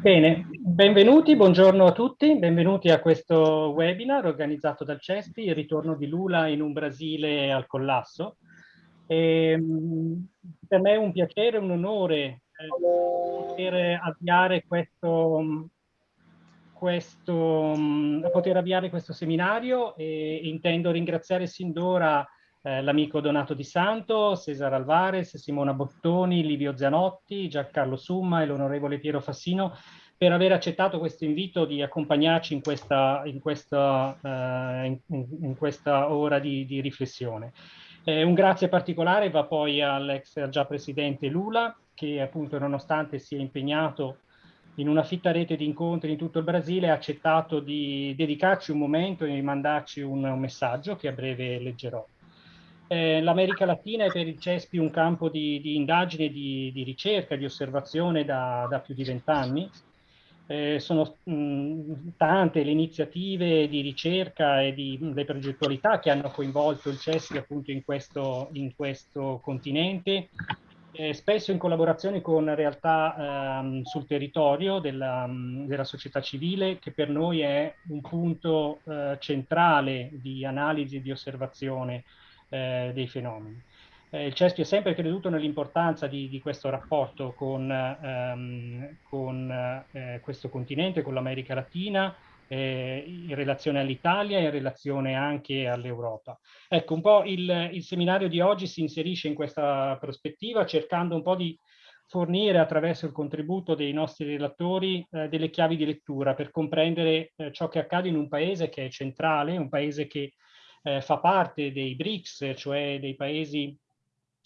Bene, benvenuti, buongiorno a tutti, benvenuti a questo webinar organizzato dal CESPI, il ritorno di Lula in un Brasile al collasso. E, ehm, per me è un piacere, un onore eh, poter avviare questo, questo, poter avviare questo seminario e intendo ringraziare sin d'ora eh, l'amico Donato Di Santo, Cesare Alvarez, Simona Bottoni, Livio Zanotti, Giancarlo Summa e l'onorevole Piero Fassino per aver accettato questo invito di accompagnarci in questa, in questa, uh, in, in questa ora di, di riflessione. Eh, un grazie particolare va poi all'ex già presidente Lula, che appunto nonostante sia impegnato in una fitta rete di incontri in tutto il Brasile ha accettato di dedicarci un momento e di mandarci un, un messaggio che a breve leggerò. Eh, L'America Latina è per il CESPI un campo di, di indagine, di, di, ricerca, di osservazione da, da più di vent'anni. Eh, sono mh, tante le iniziative di ricerca e di, le progettualità che hanno coinvolto il CESPI appunto in questo, in questo continente, eh, spesso in collaborazione con realtà ehm, sul territorio della, della, società civile, che per noi è un punto eh, centrale di analisi e di osservazione eh, dei fenomeni. Eh, il CESPI ha sempre creduto nell'importanza di, di, questo rapporto con, ehm, con eh, questo continente, con l'America Latina, eh, in relazione all'Italia e in relazione anche all'Europa. Ecco, un po' il, il, seminario di oggi si inserisce in questa prospettiva cercando un po' di fornire attraverso il contributo dei nostri relatori eh, delle chiavi di lettura per comprendere eh, ciò che accade in un paese che è centrale, un paese che eh, fa parte dei BRICS, cioè dei paesi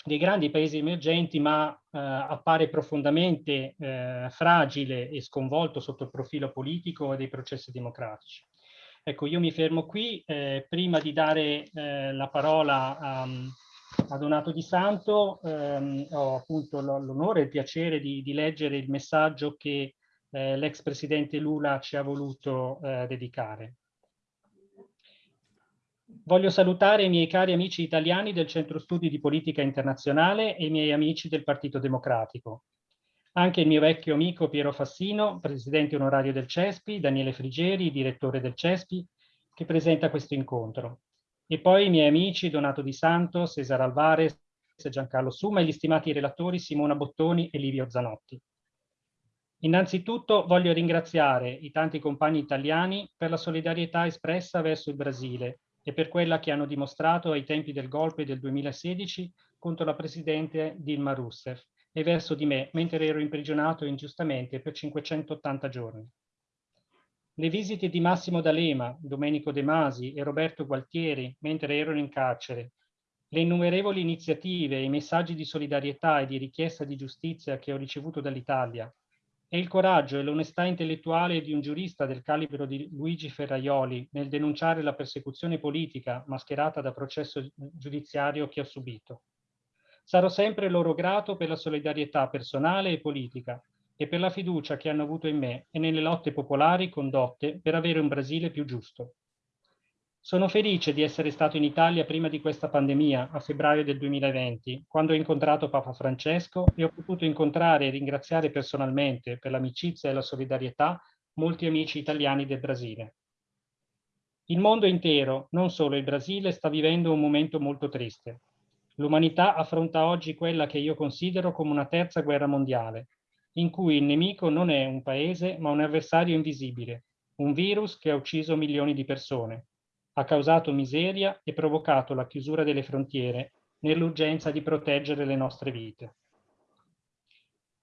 dei grandi paesi emergenti, ma eh, appare profondamente eh, fragile e sconvolto sotto il profilo politico e dei processi democratici. Ecco, io mi fermo qui, eh, prima di dare eh, la parola a, a, Donato Di Santo, ehm, ho appunto l'onore e il piacere di, di, leggere il messaggio che eh, l'ex presidente Lula ci ha voluto eh, dedicare. Voglio salutare i miei cari amici italiani del Centro Studi di Politica Internazionale e i miei amici del Partito Democratico. Anche il mio vecchio amico Piero Fassino, presidente onorario del CESPI, Daniele Frigeri, direttore del CESPI, che presenta questo incontro. E poi i miei amici Donato Di Santo, Cesare Alvarez, Giancarlo Suma e gli stimati relatori Simona Bottoni e Livio Zanotti. Innanzitutto voglio ringraziare i tanti compagni italiani per la solidarietà espressa verso il Brasile e per quella che hanno dimostrato ai tempi del golpe del 2016 contro la presidente Dilma Rousseff e verso di me, mentre ero imprigionato ingiustamente per 580 giorni. Le visite di Massimo D'Alema, Domenico De Masi e Roberto Gualtieri, mentre erano in carcere, le innumerevoli iniziative e i messaggi di solidarietà e di richiesta di giustizia che ho ricevuto dall'Italia, e il coraggio e l'onestà intellettuale di un giurista del calibro di Luigi Ferraioli nel denunciare la persecuzione politica mascherata da processo giudiziario che ho subito. Sarò sempre loro grato per la solidarietà personale e politica e per la fiducia che hanno avuto in me e nelle lotte popolari condotte per avere un Brasile più giusto. Sono felice di essere stato in Italia prima di questa pandemia, a febbraio del 2020, quando ho incontrato Papa Francesco e ho potuto incontrare e ringraziare personalmente per l'amicizia e la solidarietà molti amici italiani del Brasile. Il mondo intero, non solo il Brasile, sta vivendo un momento molto triste. L'umanità affronta oggi quella che io considero come una terza guerra mondiale, in cui il nemico non è un paese ma un avversario invisibile, un virus che ha ucciso milioni di persone ha causato miseria e provocato la chiusura delle frontiere nell'urgenza di proteggere le nostre vite.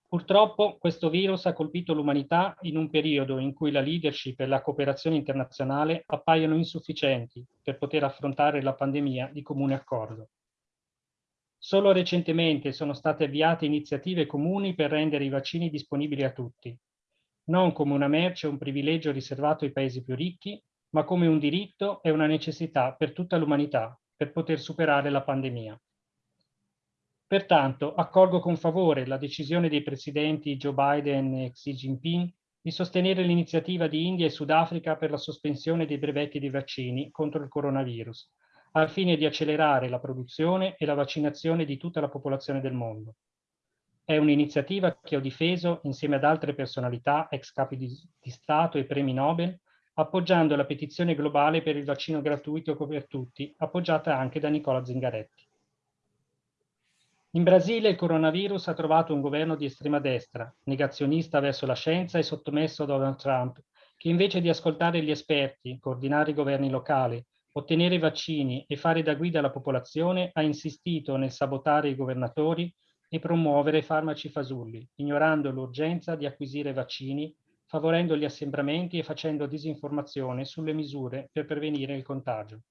Purtroppo questo virus ha colpito l'umanità in un periodo in cui la leadership e la cooperazione internazionale appaiono insufficienti per poter affrontare la pandemia di comune accordo. Solo recentemente sono state avviate iniziative comuni per rendere i vaccini disponibili a tutti, non come una merce o un privilegio riservato ai paesi più ricchi, ma come un diritto e una necessità per tutta l'umanità per poter superare la pandemia. Pertanto accolgo con favore la decisione dei presidenti Joe Biden e Xi Jinping di sostenere l'iniziativa di India e Sudafrica per la sospensione dei brevetti dei vaccini contro il coronavirus, al fine di accelerare la produzione e la vaccinazione di tutta la popolazione del mondo. È un'iniziativa che ho difeso insieme ad altre personalità, ex capi di, di Stato e premi Nobel, appoggiando la petizione globale per il vaccino gratuito per tutti, appoggiata anche da Nicola Zingaretti. In Brasile il coronavirus ha trovato un governo di estrema destra, negazionista verso la scienza e sottomesso a Donald Trump, che invece di ascoltare gli esperti, coordinare i governi locali, ottenere vaccini e fare da guida alla popolazione, ha insistito nel sabotare i governatori e promuovere farmaci fasulli, ignorando l'urgenza di acquisire vaccini, favorendo gli assembramenti e facendo disinformazione sulle misure per prevenire il contagio.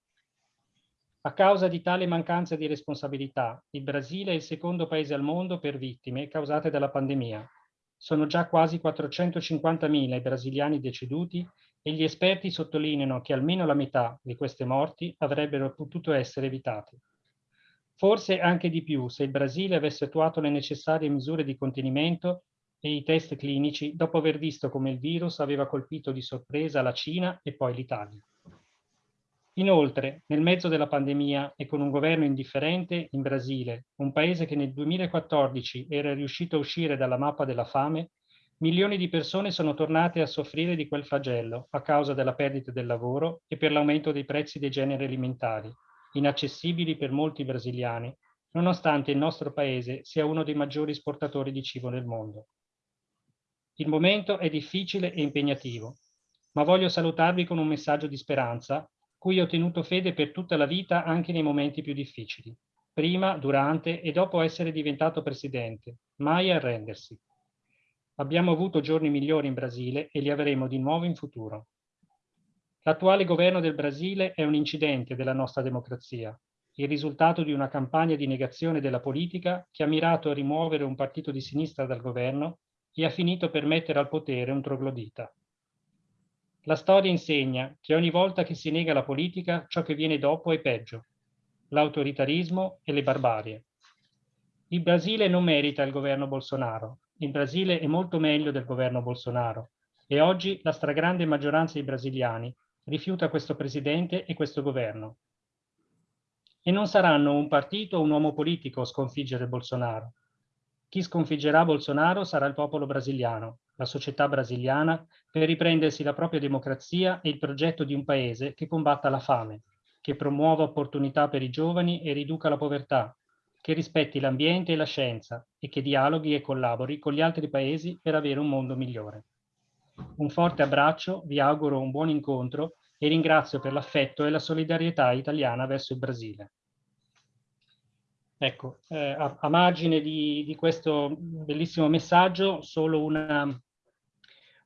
A causa di tale mancanza di responsabilità, il Brasile è il secondo paese al mondo per vittime causate dalla pandemia. Sono già quasi 450.000 i brasiliani deceduti e gli esperti sottolineano che almeno la metà di queste morti avrebbero potuto essere evitate. Forse anche di più se il Brasile avesse attuato le necessarie misure di contenimento e i test clinici dopo aver visto come il virus aveva colpito di sorpresa la Cina e poi l'Italia. Inoltre, nel mezzo della pandemia e con un governo indifferente in Brasile, un paese che nel 2014 era riuscito a uscire dalla mappa della fame, milioni di persone sono tornate a soffrire di quel flagello a causa della perdita del lavoro e per l'aumento dei prezzi dei generi alimentari, inaccessibili per molti brasiliani, nonostante il nostro paese sia uno dei maggiori esportatori di cibo nel mondo. Il momento è difficile e impegnativo, ma voglio salutarvi con un messaggio di speranza cui ho tenuto fede per tutta la vita anche nei momenti più difficili, prima, durante e dopo essere diventato presidente, mai arrendersi. Abbiamo avuto giorni migliori in Brasile e li avremo di nuovo in futuro. L'attuale governo del Brasile è un incidente della nostra democrazia, il risultato di una campagna di negazione della politica che ha mirato a rimuovere un partito di sinistra dal governo e ha finito per mettere al potere un troglodita. La storia insegna che ogni volta che si nega la politica, ciò che viene dopo è peggio, l'autoritarismo e le barbarie. Il Brasile non merita il governo Bolsonaro. Il Brasile è molto meglio del governo Bolsonaro e oggi la stragrande maggioranza dei brasiliani rifiuta questo presidente e questo governo. E non saranno un partito o un uomo politico a sconfiggere Bolsonaro. Chi sconfiggerà Bolsonaro sarà il popolo brasiliano, la società brasiliana, per riprendersi la propria democrazia e il progetto di un paese che combatta la fame, che promuova opportunità per i giovani e riduca la povertà, che rispetti l'ambiente e la scienza e che dialoghi e collabori con gli altri paesi per avere un mondo migliore. Un forte abbraccio, vi auguro un buon incontro e ringrazio per l'affetto e la solidarietà italiana verso il Brasile. Ecco, eh, a, a, margine di, di, questo bellissimo messaggio, solo una,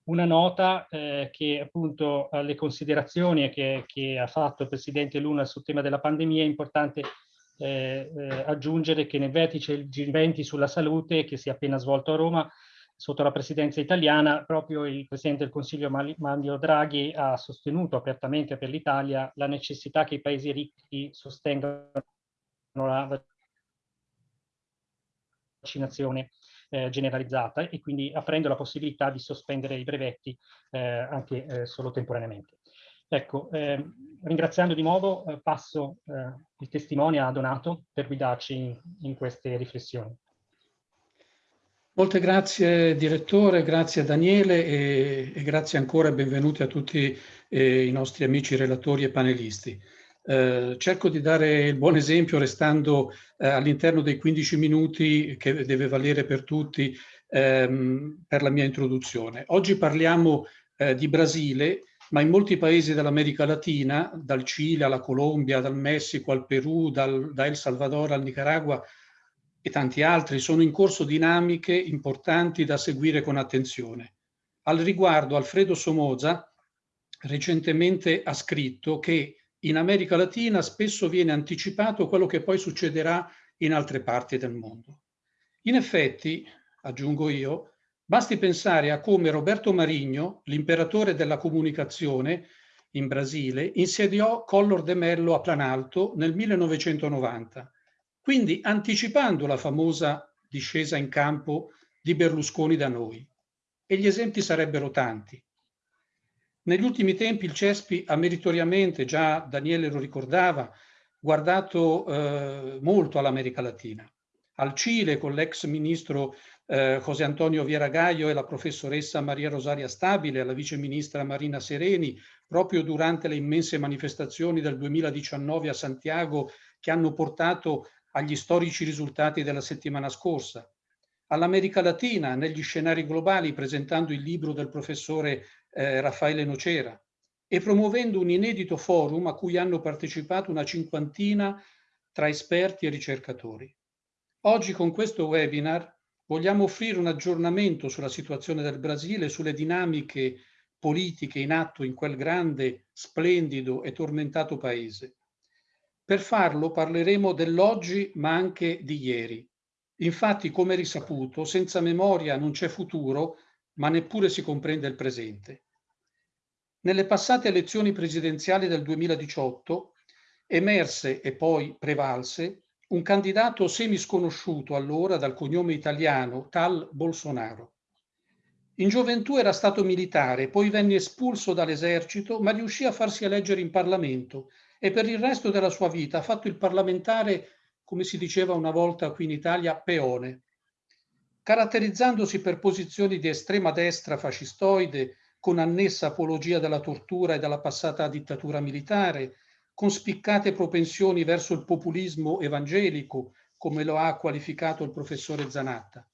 una nota eh, che appunto alle considerazioni che, che, ha fatto il Presidente Luna sul tema della pandemia è importante eh, eh, aggiungere che nel vertice G20 sulla salute che si è appena svolto a Roma sotto la presidenza italiana proprio il Presidente del Consiglio Mario Draghi ha sostenuto apertamente per l'Italia la necessità che i paesi ricchi sostengano la vaccinazione eh, generalizzata e quindi aprendo la possibilità di sospendere i brevetti eh, anche eh, solo temporaneamente. Ecco, ehm, ringraziando di nuovo, eh, passo eh, il testimone a Donato per guidarci in, in queste riflessioni. Molte grazie direttore, grazie Daniele e, e grazie ancora e benvenuti a tutti eh, i nostri amici relatori e panelisti. Eh, cerco di dare il buon esempio restando eh, all'interno dei 15 minuti che deve valere per tutti ehm, per la mia introduzione. Oggi parliamo eh, di Brasile, ma in molti paesi dell'America Latina, dal Cile alla Colombia, dal Messico al Perù, dal, da El Salvador al Nicaragua e tanti altri, sono in corso dinamiche importanti da seguire con attenzione. Al riguardo, Alfredo Somoza recentemente ha scritto che in America Latina spesso viene anticipato quello che poi succederà in altre parti del mondo. In effetti, aggiungo io, basti pensare a come Roberto Marigno, l'imperatore della comunicazione in Brasile, insediò Collor de Mello a Planalto nel 1990, quindi anticipando la famosa discesa in campo di Berlusconi da noi. E gli esempi sarebbero tanti. Negli ultimi tempi il CESPI ha meritoriamente, già Daniele lo ricordava, guardato eh, molto all'America Latina. Al Cile con l'ex ministro eh, José Antonio Vieragaio e la professoressa Maria Rosaria Stabile, alla vice ministra Marina Sereni, proprio durante le immense manifestazioni del 2019 a Santiago che hanno portato agli storici risultati della settimana scorsa, all'America Latina negli scenari globali presentando il libro del professore eh, Raffaele Nocera e promuovendo un inedito forum a cui hanno partecipato una cinquantina tra esperti e ricercatori. Oggi con questo webinar vogliamo offrire un aggiornamento sulla situazione del Brasile, sulle dinamiche politiche in atto in quel grande, splendido e tormentato paese. Per farlo parleremo dell'oggi ma anche di ieri. Infatti, come risaputo, senza memoria non c'è futuro, ma neppure si comprende il presente. Nelle passate elezioni presidenziali del 2018 emerse e poi prevalse un candidato semisconosciuto allora dal cognome italiano, tal Bolsonaro. In gioventù era stato militare, poi venne espulso dall'esercito, ma riuscì a farsi eleggere in Parlamento e per il resto della sua vita ha fatto il parlamentare, come si diceva una volta qui in Italia, peone. Caratterizzandosi per posizioni di estrema destra fascistoide, con annessa apologia della tortura e della passata dittatura militare, con spiccate propensioni verso il populismo evangelico, come lo ha qualificato il professore Zanatta.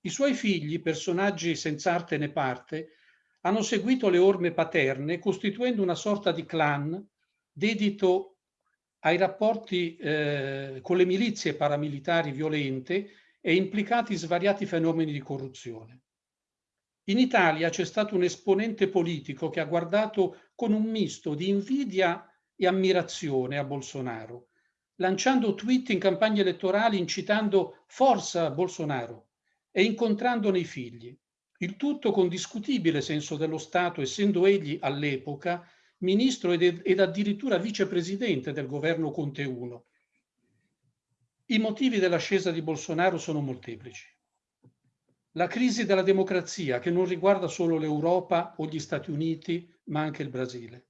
I suoi figli, personaggi senza arte né parte, hanno seguito le orme paterne, costituendo una sorta di clan dedito ai rapporti eh, con le milizie paramilitari violente e implicati svariati fenomeni di corruzione. In Italia c'è stato un esponente politico che ha guardato con un misto di invidia e ammirazione a Bolsonaro, lanciando tweet in campagne elettorali incitando forza Bolsonaro e incontrandone i figli. Il tutto con discutibile senso dello Stato, essendo egli all'epoca ministro ed, ed addirittura vicepresidente del governo Conte I. I motivi dell'ascesa di Bolsonaro sono molteplici. La crisi della democrazia che non riguarda solo l'Europa o gli Stati Uniti, ma anche il Brasile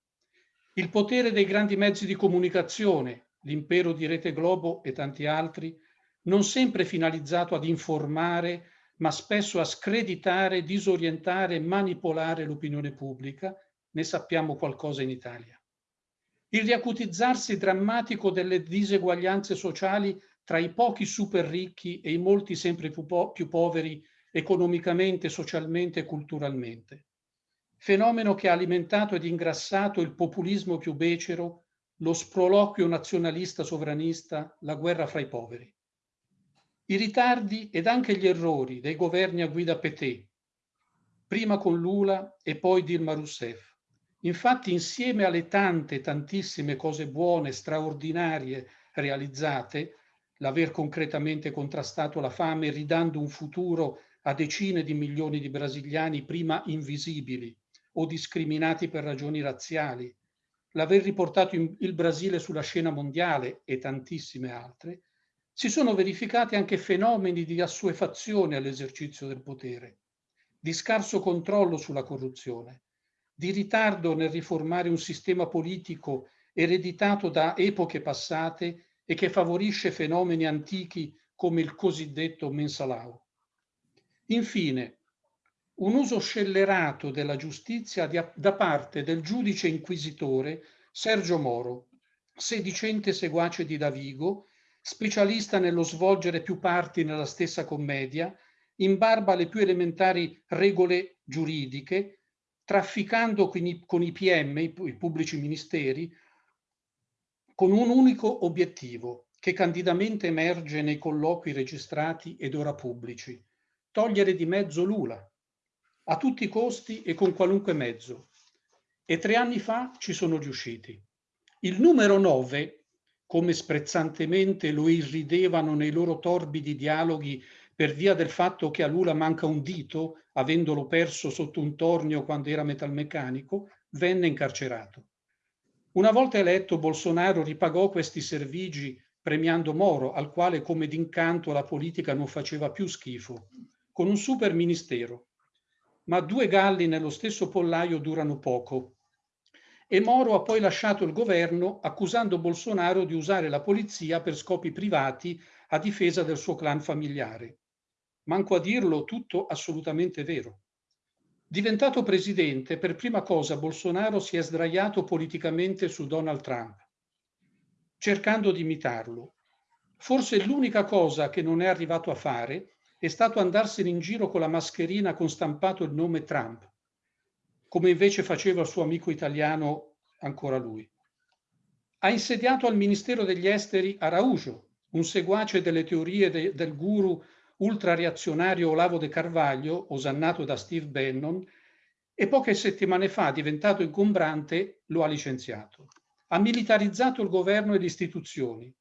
il potere dei grandi mezzi di comunicazione, l'impero di Rete Globo e tanti altri, non sempre finalizzato ad informare, ma spesso a screditare, disorientare e manipolare l'opinione pubblica, ne sappiamo qualcosa in Italia. Il riacutizzarsi drammatico delle diseguaglianze sociali tra i pochi super ricchi e i molti sempre più, po più poveri economicamente, socialmente e culturalmente fenomeno che ha alimentato ed ingrassato il populismo più becero, lo sproloquio nazionalista sovranista, la guerra fra i poveri. I ritardi ed anche gli errori dei governi a guida Pété, prima con Lula e poi Dilma Rousseff. Infatti insieme alle tante, tantissime cose buone, straordinarie realizzate, l'aver concretamente contrastato la fame ridando un futuro a decine di milioni di brasiliani prima invisibili, o discriminati per ragioni razziali, l'aver riportato in, il Brasile sulla scena mondiale e tantissime altre, si sono verificati anche fenomeni di assuefazione all'esercizio del potere, di scarso controllo sulla corruzione, di ritardo nel riformare un sistema politico ereditato da epoche passate e che favorisce fenomeni antichi come il cosiddetto mensalao. Infine, un uso scellerato della giustizia da parte del giudice inquisitore Sergio Moro, sedicente seguace di Davigo, specialista nello svolgere più parti nella stessa commedia, in barba alle più elementari regole giuridiche, trafficando con i, con i PM, i, i pubblici ministeri, con un unico obiettivo che candidamente emerge nei colloqui registrati ed ora pubblici, togliere di mezzo Lula, a tutti i costi e con qualunque mezzo. E tre anni fa ci sono riusciti. Il numero 9, come sprezzantemente lo irridevano nei loro torbidi dialoghi per via del fatto che a Lula manca un dito, avendolo perso sotto un tornio quando era metalmeccanico, venne incarcerato. Una volta eletto, Bolsonaro ripagò questi servigi premiando Moro, al quale come d'incanto la politica non faceva più schifo, con un super ministero ma due galli nello stesso pollaio durano poco. E Moro ha poi lasciato il governo accusando Bolsonaro di usare la polizia per scopi privati a difesa del suo clan familiare. manco a dirlo tutto assolutamente vero. Diventato presidente, per prima cosa Bolsonaro si è sdraiato politicamente su Donald Trump, cercando di imitarlo. Forse l'unica cosa che non è arrivato a fare è stato andarsene in giro con la mascherina con stampato il nome Trump, come invece faceva il suo amico italiano ancora lui. Ha insediato al Ministero degli Esteri Araujo, un seguace delle teorie de, del guru ultrareazionario Olavo de Carvaglio, osannato da Steve Bannon, e poche settimane fa, diventato ingombrante, lo ha licenziato. Ha militarizzato il governo e le istituzioni,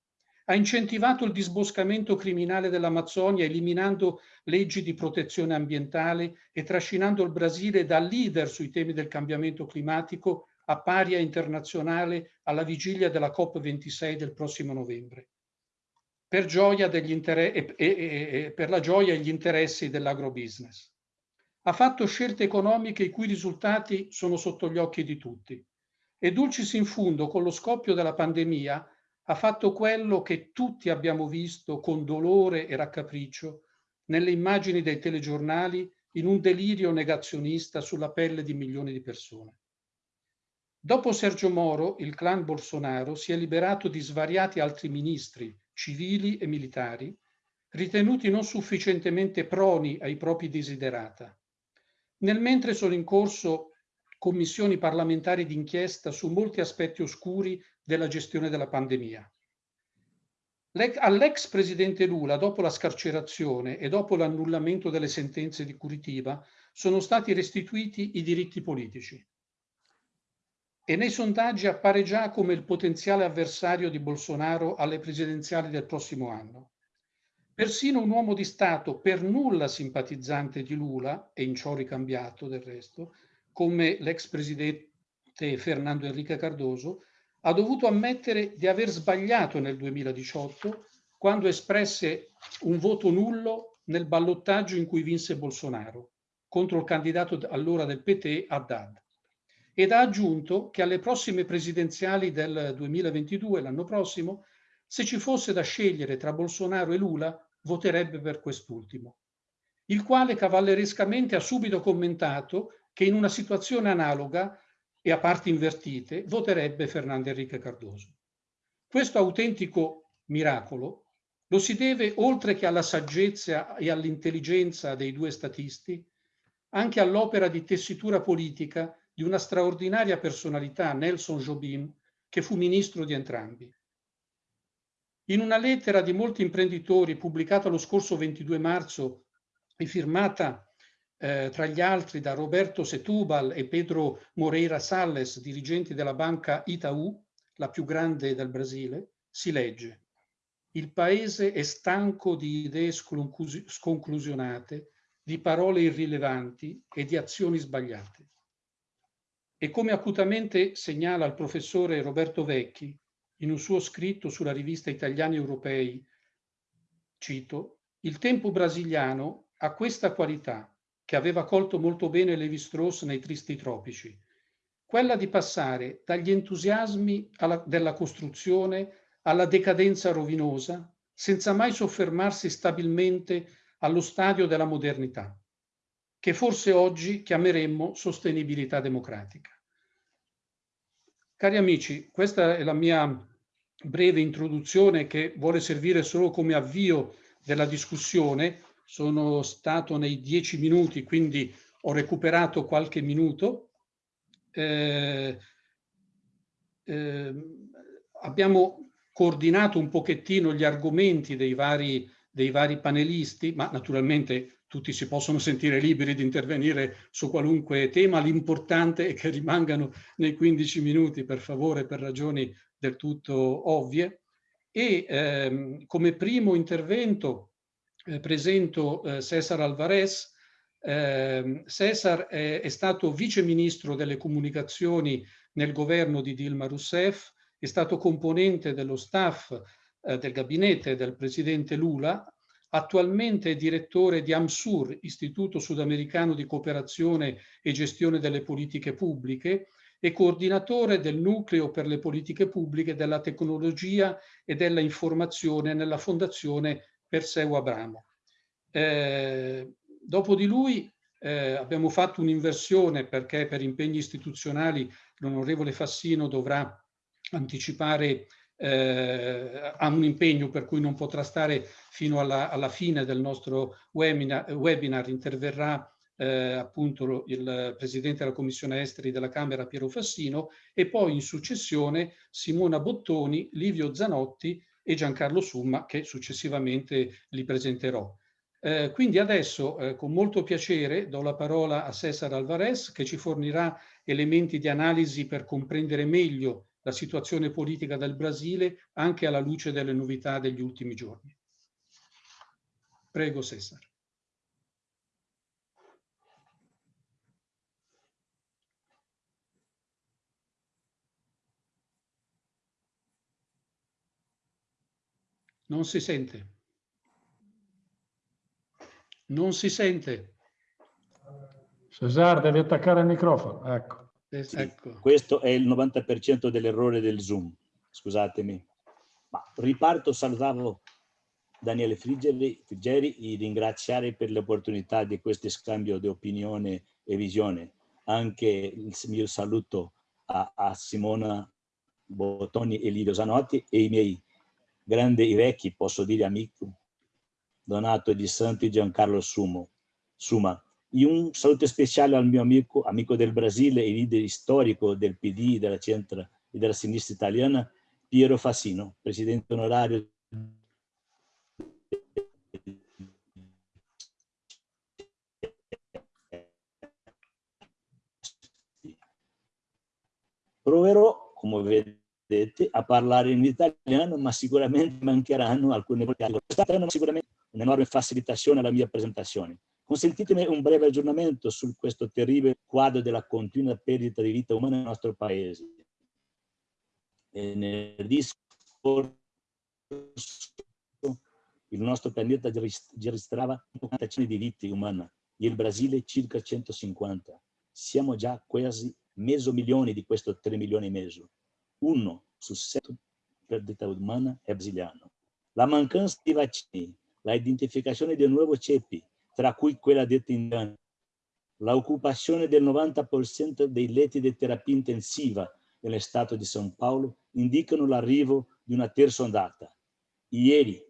ha incentivato il disboscamento criminale dell'Amazzonia eliminando leggi di protezione ambientale e trascinando il Brasile da leader sui temi del cambiamento climatico a paria internazionale alla vigilia della COP26 del prossimo novembre. Per, gioia e, e, e, per la gioia e gli interessi dell'agrobusiness. Ha fatto scelte economiche i cui risultati sono sotto gli occhi di tutti. E Dulcis in fundo, con lo scoppio della pandemia, ha fatto quello che tutti abbiamo visto con dolore e raccapriccio nelle immagini dei telegiornali in un delirio negazionista sulla pelle di milioni di persone. Dopo Sergio Moro, il clan Bolsonaro si è liberato di svariati altri ministri, civili e militari, ritenuti non sufficientemente proni ai propri desiderata. Nel mentre sono in corso commissioni parlamentari d'inchiesta su molti aspetti oscuri della gestione della pandemia. All'ex presidente Lula, dopo la scarcerazione e dopo l'annullamento delle sentenze di Curitiba, sono stati restituiti i diritti politici. E nei sondaggi appare già come il potenziale avversario di Bolsonaro alle presidenziali del prossimo anno. Persino un uomo di Stato per nulla simpatizzante di Lula, e in ciò ricambiato del resto, come l'ex presidente Fernando Enrique Cardoso, ha dovuto ammettere di aver sbagliato nel 2018 quando espresse un voto nullo nel ballottaggio in cui vinse Bolsonaro contro il candidato allora del PT Haddad. Ed ha aggiunto che alle prossime presidenziali del 2022, l'anno prossimo, se ci fosse da scegliere tra Bolsonaro e Lula, voterebbe per quest'ultimo, il quale cavallerescamente ha subito commentato che in una situazione analoga e a parti invertite voterebbe Fernando Enrique Cardoso. Questo autentico miracolo lo si deve, oltre che alla saggezza e all'intelligenza dei due statisti, anche all'opera di tessitura politica di una straordinaria personalità, Nelson Jobim, che fu ministro di entrambi. In una lettera di molti imprenditori pubblicata lo scorso 22 marzo e firmata eh, tra gli altri da Roberto Setúbal e Pedro Moreira Salles, dirigenti della banca Itaú, la più grande del Brasile, si legge il paese è stanco di idee sconclusionate, di parole irrilevanti e di azioni sbagliate. E come acutamente segnala il professore Roberto Vecchi in un suo scritto sulla rivista Italiani Europei, cito, il tempo brasiliano ha questa qualità che aveva colto molto bene Levi-Strauss nei Tristi Tropici, quella di passare dagli entusiasmi alla, della costruzione alla decadenza rovinosa, senza mai soffermarsi stabilmente allo stadio della modernità, che forse oggi chiameremmo sostenibilità democratica. Cari amici, questa è la mia breve introduzione che vuole servire solo come avvio della discussione sono stato nei dieci minuti, quindi ho recuperato qualche minuto. Eh, eh, abbiamo coordinato un pochettino gli argomenti dei vari, dei vari panelisti, ma naturalmente tutti si possono sentire liberi di intervenire su qualunque tema, l'importante è che rimangano nei 15 minuti, per favore, per ragioni del tutto ovvie. E ehm, come primo intervento eh, presento eh, Cesar Alvarez. Eh, Cesar è, è, stato vice ministro delle comunicazioni nel governo di Dilma Rousseff, è stato componente dello staff eh, del gabinete del presidente Lula, attualmente è direttore di AMSUR, Istituto Sudamericano di Cooperazione e Gestione delle Politiche Pubbliche, e coordinatore del Nucleo per le Politiche Pubbliche della Tecnologia e della Informazione nella Fondazione Perseu Abramo. Eh, dopo di lui eh, abbiamo fatto un'inversione perché per impegni istituzionali l'onorevole Fassino dovrà anticipare eh, ha un impegno per cui non potrà stare fino alla, alla fine del nostro webinar, webinar interverrà eh, appunto il Presidente della Commissione Esteri della Camera Piero Fassino e poi in successione Simona Bottoni, Livio Zanotti e Giancarlo Summa che successivamente li presenterò. Eh, quindi adesso eh, con molto piacere do la parola a Cesar Alvarez che ci fornirà elementi di analisi per comprendere meglio la situazione politica del Brasile anche alla luce delle novità degli ultimi giorni. Prego Cesar. Non si sente. Non si sente. Cesar, devi attaccare il microfono. Ecco. Sì, ecco. Questo è il 90% dell'errore del Zoom, scusatemi. Ma riparto, salutavo Daniele Friggeri, Friggeri e ringraziare per l'opportunità di questo scambio di opinione e visione. Anche il mio saluto a, a Simona Bottoni e Livio Zanotti e i miei grandi e vecchi, posso dire amici, Donato Di Santi e Giancarlo Sumo, Suma. E un saluto speciale al mio amico, amico del Brasile e leader storico del PD, della centra e della sinistra italiana, Piero Fassino, presidente onorario Proverò, come vedete, a parlare in italiano, ma sicuramente mancheranno alcune parole. Sarà sicuramente un'enorme facilitazione alla mia presentazione. Consentitemi un breve aggiornamento su questo terribile quadro della continua perdita di vita umana nel nostro paese. Venerdì scorso il nostro pianeta registrava 40 di vite umane il Brasile circa 150. Siamo già quasi mezzo milione di questo 3 milioni e mezzo. Uno su sette perdita umana è brasiliano. La mancanza di vaccini, la identificazione di nuovi ceppi, tra cui quella detta indiana. L'occupazione del 90% dei letti di terapia intensiva nello Stato di São Paulo indicano l'arrivo di una terza ondata. Ieri,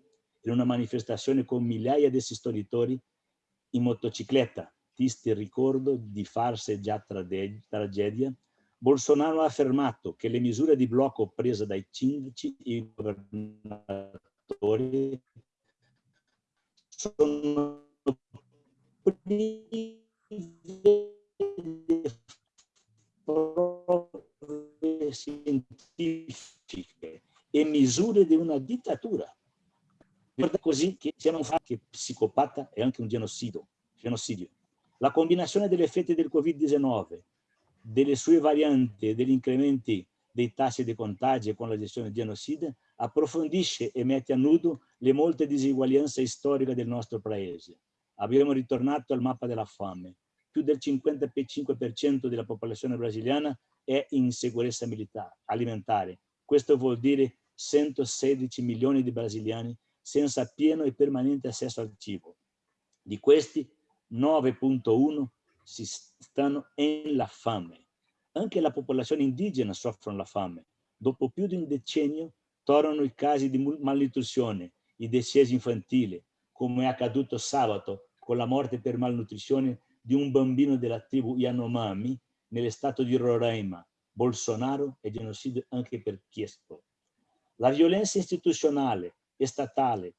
in una manifestazione con migliaia di sostenitori in motocicletta, triste ricordo di farse già tragedia, Bolsonaro ha affermato che le misure di blocco prese dai sindaci e governatori sono prove scientifiche e misure di una dittatura. Guarda così che sia un fatto che psicopata è anche un genocidio. genocidio. La combinazione degli effetti del Covid-19, delle sue varianti e degli incrementi dei tassi di contagio con la gestione genocida approfondisce e mette a nudo le molte diseguaglianze storiche del nostro paese abbiamo ritornato al mappa della fame. Più del 55% della popolazione brasiliana è in sicurezza alimentare. Questo vuol dire 116 milioni di brasiliani senza pieno e permanente accesso al cibo. Di questi 9.1 si stanno nella fame. Anche la popolazione indigena soffre la fame. Dopo più di un decennio tornano i casi di malnutrizione, i decessi infantili, come è accaduto sabato con la morte per malnutrizione di un bambino della tribù Yanomami nel stato di Roraima, Bolsonaro e genocidio anche per Chiespo. La violenza istituzionale e statale,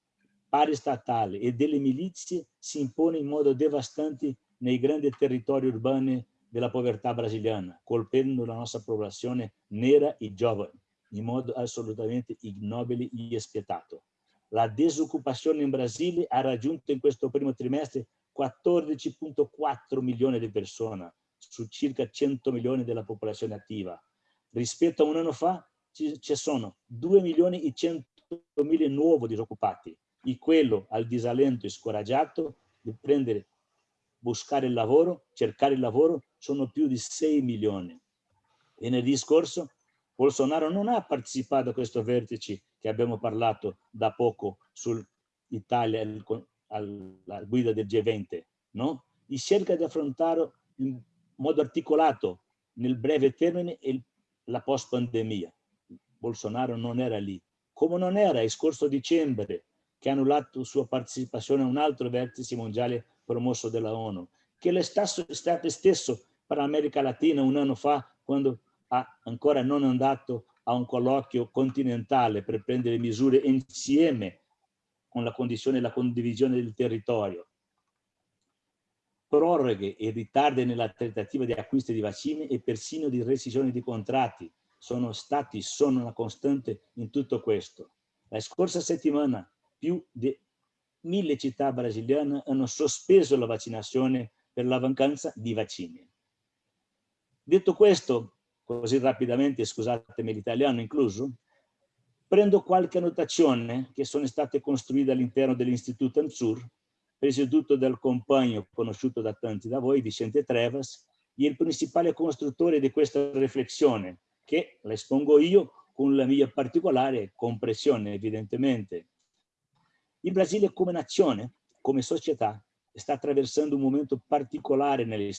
paristatale e delle milizie si impone in modo devastante nei grandi territori urbani della povertà brasiliana, colpendo la nostra popolazione nera e giovane in modo assolutamente ignobile e spietato. La disoccupazione in Brasile ha raggiunto in questo primo trimestre 14.4 milioni di persone su circa 100 milioni della popolazione attiva. Rispetto a un anno fa ci, sono 2 milioni e 100 mila nuovi disoccupati e quello al disalento e scoraggiato di prendere, buscare il lavoro, cercare il lavoro, sono più di 6 milioni. Venerdì scorso Bolsonaro non ha partecipato a questo vertice che abbiamo parlato da poco sull'Italia, alla guida del G20, no? e cerca di affrontare in modo articolato nel breve termine il, la post-pandemia. Bolsonaro non era lì, come non era il scorso dicembre che ha annullato sua partecipazione a un altro vertice mondiale promosso dalla ONU, che è stato stesso per l'America Latina un anno fa quando ha ancora non andato a un colloquio continentale per prendere misure insieme con la condizione della condivisione del territorio. Proroghe e ritardi nella trattativa di acquisto di vaccini e persino di rescissione di contratti sono stati, sono una costante in tutto questo. La scorsa settimana più di mille città brasiliane hanno sospeso la vaccinazione per la mancanza di vaccini. Detto questo, così rapidamente, scusatemi l'italiano incluso, prendo qualche annotazione che sono state costruite all'interno dell'Istituto ANZUR, presieduto dal compagno conosciuto da tanti da voi, Vicente Trevas, e il principale costruttore di questa riflessione, che la espongo io con la mia particolare compressione, evidentemente. Il Brasile come nazione, come società, sta attraversando un momento particolare nella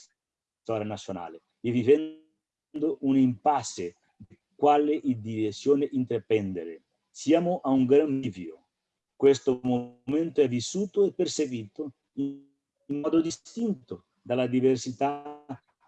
storia nazionale e vivendo un impasse di quale direzione intraprendere. Siamo a un gran bivio. Questo momento è vissuto e percepito in, in modo distinto dalla diversità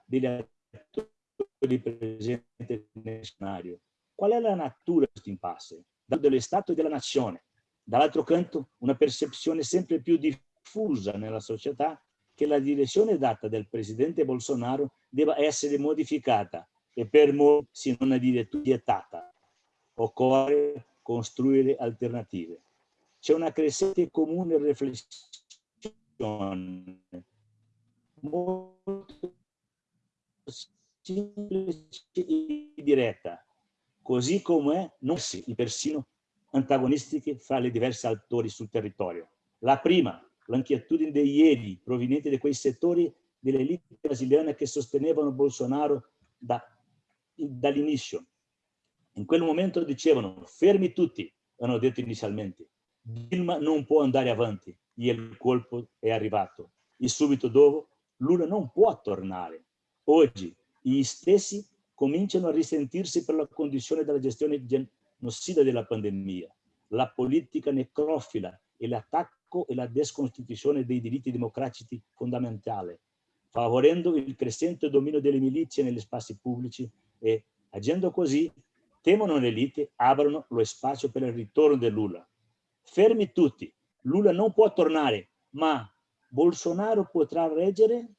degli attori presenti nel scenario. Qual è la natura di questo impasse? Dello Stato e della nazione. Dall'altro canto, una percezione sempre più diffusa nella società che la direzione data dal presidente Bolsonaro debba essere modificata e per molti, se non a dire vietata. Occorre costruire alternative. C'è una crescente comune riflessione molto semplice e diretta, così come non si persino antagonistiche fra le diverse attori sul territorio. La prima, l'inquietudine di ieri proveniente da quei settori delle elite brasiliane che sostenevano Bolsonaro da, dall'inizio. In quel momento dicevano fermi tutti, hanno detto inizialmente. Dilma non può andare avanti e il colpo è arrivato. E subito dopo Lula non può tornare. Oggi gli stessi cominciano a risentirsi per la condizione della gestione genocida della pandemia, la politica necrofila e l'attacco e la desconstituzione dei diritti democratici fondamentali, favorendo il crescente dominio delle milizie negli spazi pubblici e, agendo così, temono l'elite, aprono lo spazio per il ritorno di Lula. Fermi tutti, Lula non può tornare, ma Bolsonaro potrà reggere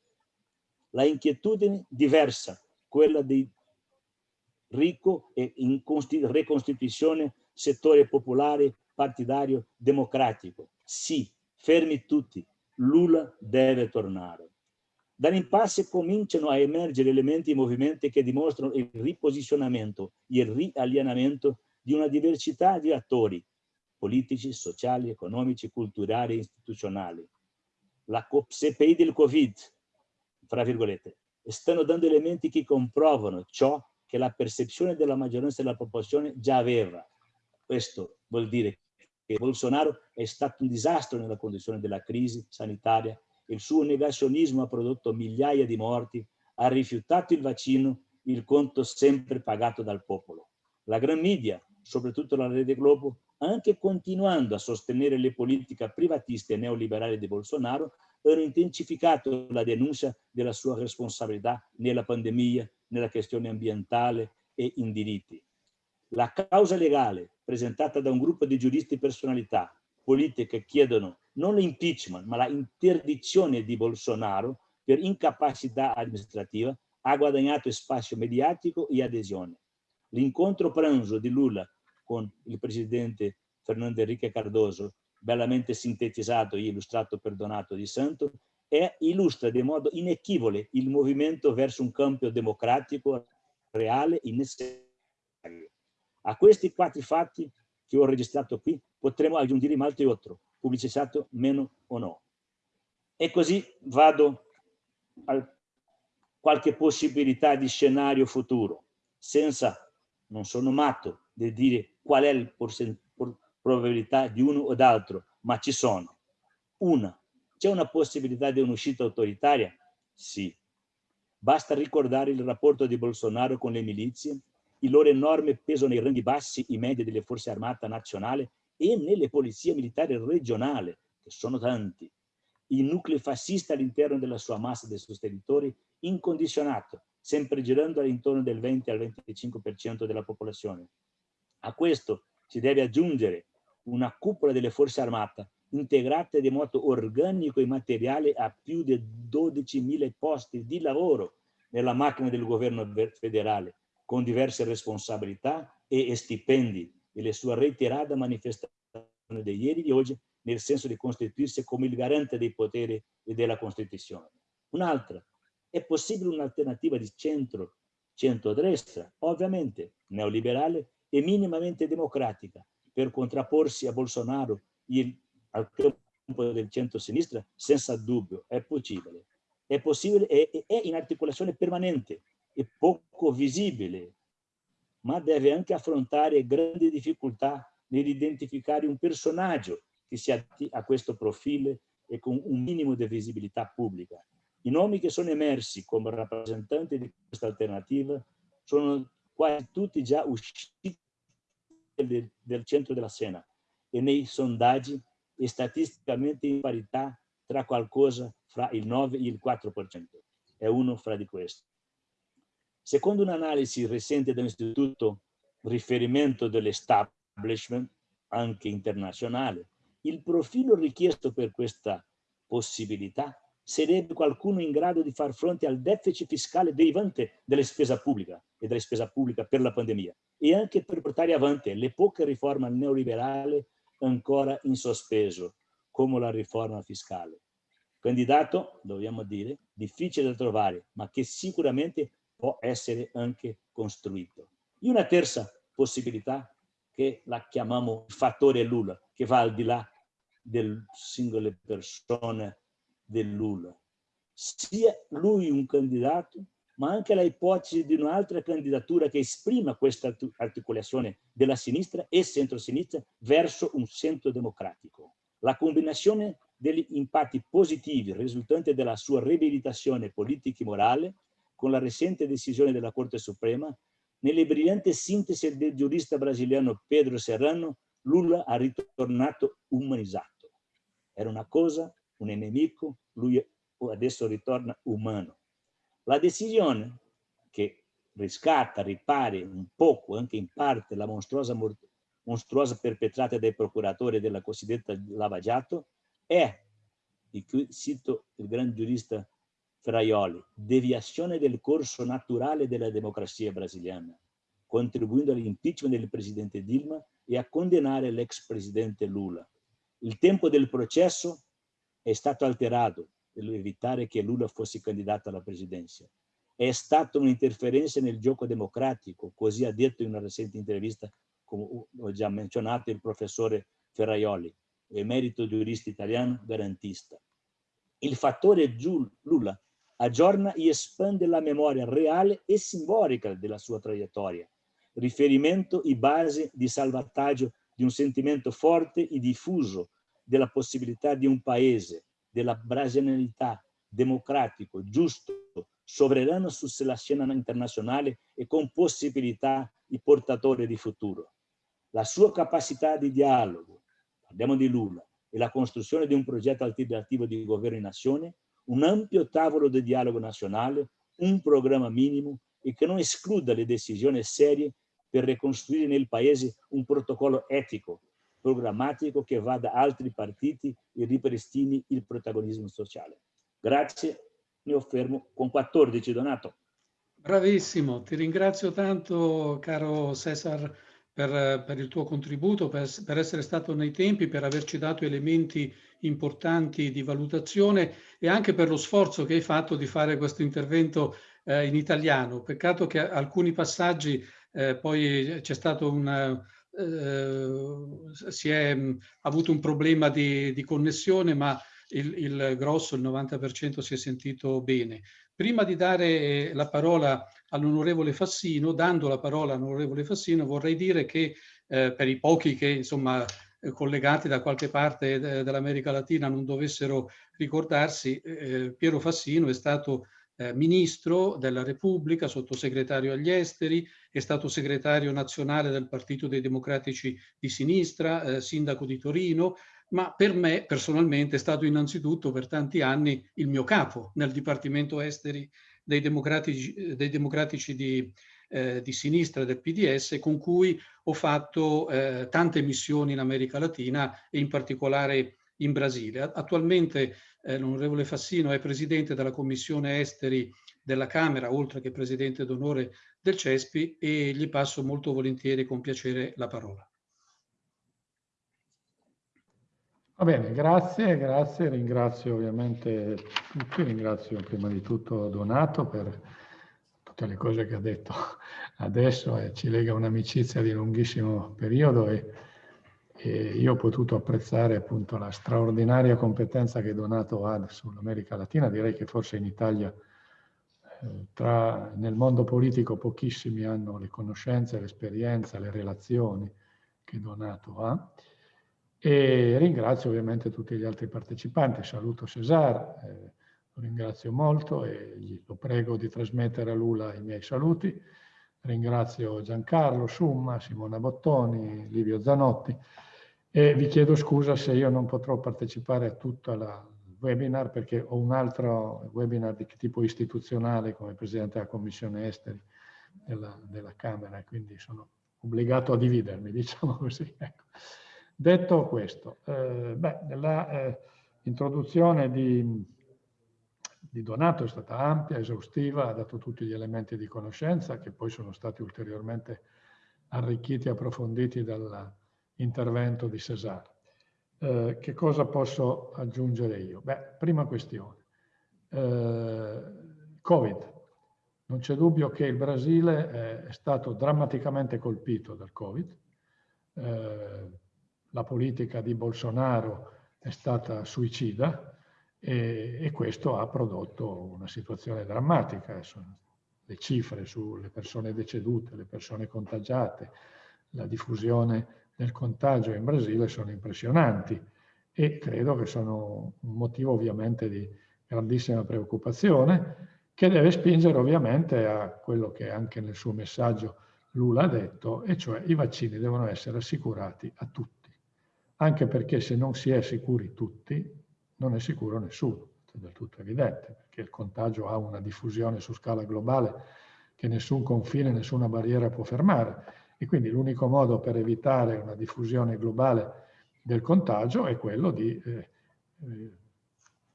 la inquietudine diversa, quella dei ricco e in ricostituzione settore popolare, partidario, democratico. Sì, fermi tutti, Lula deve tornare. Dall'impasse cominciano a emergere elementi e movimenti che dimostrano il riposizionamento e il rialienamento di una diversità di attori politici, sociali, economici, culturali e istituzionali. La CPI del Covid, fra virgolette, stanno dando elementi che comprovano ciò che la percezione della maggioranza della popolazione già aveva. Questo vuol dire che Bolsonaro è stato un disastro nella condizione della crisi sanitaria, il suo negazionismo ha prodotto migliaia di morti, ha rifiutato il vaccino, il conto sempre pagato dal popolo. La gran media, soprattutto la Rete Globo, anche continuando a sostenere le politiche privatiste e neoliberali di Bolsonaro, hanno intensificato la denuncia della sua responsabilità nella pandemia, nella questione ambientale e in diritti. La causa legale presentata da un gruppo di giuristi e personalità politiche chiedono non l'impeachment ma la interdizione di Bolsonaro per incapacità amministrativa ha guadagnato spazio mediatico e adesione. L'incontro pranzo di Lula con il presidente Fernando Enrique Cardoso, bellamente sintetizzato e illustrato per Donato Di Santo, e illustra di modo inequivole il movimento verso un campo democratico reale e necessario. A questi quattro fatti che ho registrato qui potremo aggiungere molti altri, pubblicizzato meno o no. E così vado a qualche possibilità di scenario futuro, senza, non sono matto di dire qual è la probabilità di uno o d'altro, ma ci sono. Una, c'è una possibilità di un'uscita autoritaria? Sì. Basta ricordare il rapporto di Bolsonaro con le milizie, il loro enorme peso nei ranghi bassi e medi delle forze armate nazionali e nelle polizie militari regionali, che sono tanti, il nucleo fascista all'interno della sua massa dei sostenitori incondizionato, sempre girando all'intorno del 20 al 25% della popolazione. A questo si deve aggiungere una cupola delle forze armate integrata in modo organico e materiale a più di 12.000 posti di lavoro nella macchina del governo federale, con diverse responsabilità e stipendi e le sue reiterate manifestazioni di ieri e oggi nel senso di costituirsi come il garante dei poteri e della Costituzione. Un'altra, è possibile un'alternativa di centro, centrodestra, ovviamente neoliberale e minimamente democratica, per contrapporsi a Bolsonaro il, al campo del centro-sinistra? Senza dubbio, è possibile. È possibile, è, è in articolazione permanente, è poco visibile, ma deve anche affrontare grandi difficoltà nell'identificare un personaggio che si a questo profilo e con un minimo di visibilità pubblica. I nomi che sono emersi come rappresentanti di questa alternativa sono quasi tutti già usciti del, del centro della scena e nei sondaggi statisticamente in parità tra qualcosa fra il 9 e il 4%. È uno fra di questi. Secondo un'analisi recente dell'Istituto Riferimento dell'Establishment, anche internazionale, il profilo richiesto per questa possibilità sarebbe qualcuno in grado di far fronte al deficit fiscale derivante della spesa pubblica e della spesa pubblica per la pandemia e anche per portare avanti le poche riforme neoliberali ancora in sospeso, come la riforma fiscale. Candidato, dobbiamo dire, difficile da trovare, ma che sicuramente può essere anche costruito. E una terza possibilità che la chiamiamo fattore Lula, che va al di là delle singole persone del Lula. Sia lui un candidato, ma anche la ipotesi di un'altra candidatura che esprima questa articolazione della sinistra e centro-sinistra verso un centro democratico. La combinazione degli impatti positivi risultanti dalla sua riabilitazione politica e morale con la recente decisione della Corte Suprema nelle brillanti sintesi del giurista brasiliano Pedro Serrano, Lula ha ritornato umanizzato. Era una cosa, un nemico, lui adesso ritorna umano. La decisione che riscatta, ripare un poco, anche in parte, la mostruosa, mostruosa perpetrata dai procuratori della cosiddetta lavagiato è, di cui cito il gran giurista Fraioli, deviazione del corso naturale della democrazia brasiliana, contribuendo all'impeachment del presidente Dilma e a condannare l'ex presidente Lula. Il tempo del processo è stato alterato evitare che Lula fosse candidato alla presidenza. È stata un'interferenza nel gioco democratico, così ha detto in una recente intervista, come ho già menzionato, il professore Ferraioli, emerito giurista italiano garantista. Il fattore Lula aggiorna e espande la memoria reale e simbolica della sua traiettoria, riferimento e base di salvataggio di un sentimento forte e diffuso della possibilità di un paese, della brasilianità, democratico, giusto, sovrano sulla scena internazionale e con possibilità di portatore di futuro. La sua capacità di dialogo, parliamo di Lula, e la costruzione di un progetto alternativo di governo in nazione un ampio tavolo di dialogo nazionale, un programma minimo e che non escluda le decisioni serie per ricostruire nel Paese un protocollo etico, programmatico che vada a altri partiti e ripristini il protagonismo sociale. Grazie, mi fermo con 14 Donato. Bravissimo, ti ringrazio tanto caro Cesar per, per il tuo contributo, per, per, essere stato nei tempi, per averci dato elementi importanti di valutazione e anche per lo sforzo che hai fatto di fare questo intervento eh, in italiano. Peccato che alcuni passaggi eh, poi c'è stato un... Eh, si è mh, avuto un problema di, di connessione, ma il, il, grosso, il 90% si è sentito bene. Prima di dare la parola all'onorevole Fassino, dando la parola all'onorevole Fassino, vorrei dire che eh, per i pochi che insomma eh, collegati da qualche parte dell'America Latina non dovessero ricordarsi, eh, Piero Fassino è stato eh, ministro della Repubblica, sottosegretario agli esteri, è stato segretario nazionale del Partito dei Democratici di Sinistra, eh, sindaco di Torino, ma per me personalmente è stato innanzitutto per tanti anni il mio capo nel Dipartimento Esteri dei Democratici, dei democratici di, eh, di, sinistra del PDS, con cui ho fatto eh, tante missioni in America Latina e in particolare in Brasile. Attualmente eh, l'onorevole Fassino è presidente della Commissione Esteri della Camera, oltre che presidente d'onore del CESPI, e gli passo molto volentieri con piacere la parola. Va bene, grazie, grazie, ringrazio ovviamente tutti, ringrazio prima di tutto Donato per tutte le cose che ha detto adesso e ci lega un'amicizia di lunghissimo periodo e, e, io ho potuto apprezzare appunto la straordinaria competenza che Donato ha sull'America Latina, direi che forse in Italia eh, tra, nel mondo politico pochissimi hanno le conoscenze, l'esperienza, le relazioni che Donato ha e ringrazio ovviamente tutti gli altri partecipanti, saluto Cesar, eh, lo ringrazio molto e lo prego di trasmettere a Lula i miei saluti. Ringrazio Giancarlo Summa, Simona Bottoni, Livio Zanotti e vi chiedo scusa se io non potrò partecipare a tutto il webinar perché ho un altro webinar di tipo istituzionale come Presidente della Commissione Esteri della, della Camera, quindi sono obbligato a dividermi, diciamo così. Ecco. Detto questo, eh, l'introduzione eh, di, di, Donato è stata ampia, esaustiva, ha dato tutti gli elementi di conoscenza che poi sono stati ulteriormente arricchiti e approfonditi dall'intervento di Cesare. Eh, che cosa posso aggiungere io? Beh, prima questione. Eh, Covid. Non c'è dubbio che il Brasile è stato drammaticamente colpito dal Covid. Eh, la politica di Bolsonaro è stata suicida e, e questo ha prodotto una situazione drammatica. Le cifre sulle persone decedute, le persone contagiate, la diffusione del contagio in Brasile sono impressionanti e credo che sono un motivo ovviamente di grandissima preoccupazione che deve spingere ovviamente a quello che anche nel suo messaggio Lula ha detto, e cioè i vaccini devono essere assicurati a tutti anche perché se non si è sicuri tutti, non è sicuro nessuno, è del tutto evidente, perché il contagio ha una diffusione su scala globale che nessun confine, nessuna barriera può fermare. E quindi l'unico modo per evitare una diffusione globale del contagio è quello di eh, eh,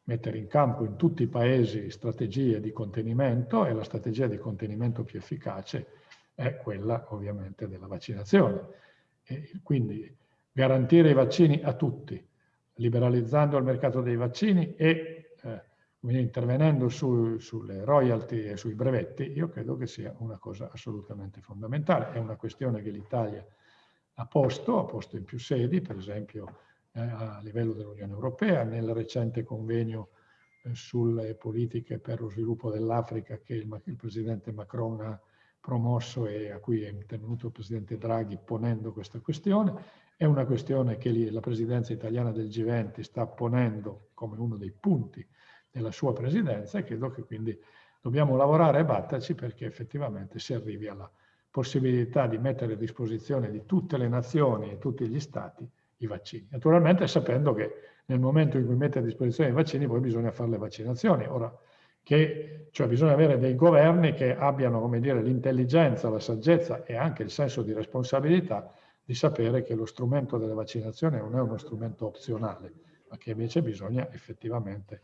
mettere in campo in tutti i paesi strategie di contenimento e la strategia di contenimento più efficace è quella ovviamente della vaccinazione. E quindi garantire i vaccini a tutti, liberalizzando il mercato dei vaccini e eh, intervenendo su, sulle royalty e sui brevetti, io credo che sia una cosa assolutamente fondamentale. È una questione che l'Italia ha posto, ha posto in più sedi, per esempio eh, a livello dell'Unione Europea, nel recente convegno eh, sulle politiche per lo sviluppo dell'Africa che il, il Presidente Macron ha promosso e a cui è intervenuto il Presidente Draghi ponendo questa questione è una questione che la presidenza italiana del G20 sta ponendo come uno dei punti della sua presidenza e credo che quindi dobbiamo lavorare e batterci perché effettivamente si arrivi alla possibilità di mettere a disposizione di tutte le nazioni e tutti gli stati i vaccini. Naturalmente sapendo che nel momento in cui mette a disposizione i vaccini poi bisogna fare le vaccinazioni. Ora, che, cioè bisogna avere dei governi che abbiano, l'intelligenza, la saggezza e anche il senso di responsabilità di sapere che lo strumento della vaccinazione non è uno strumento opzionale, ma che invece bisogna effettivamente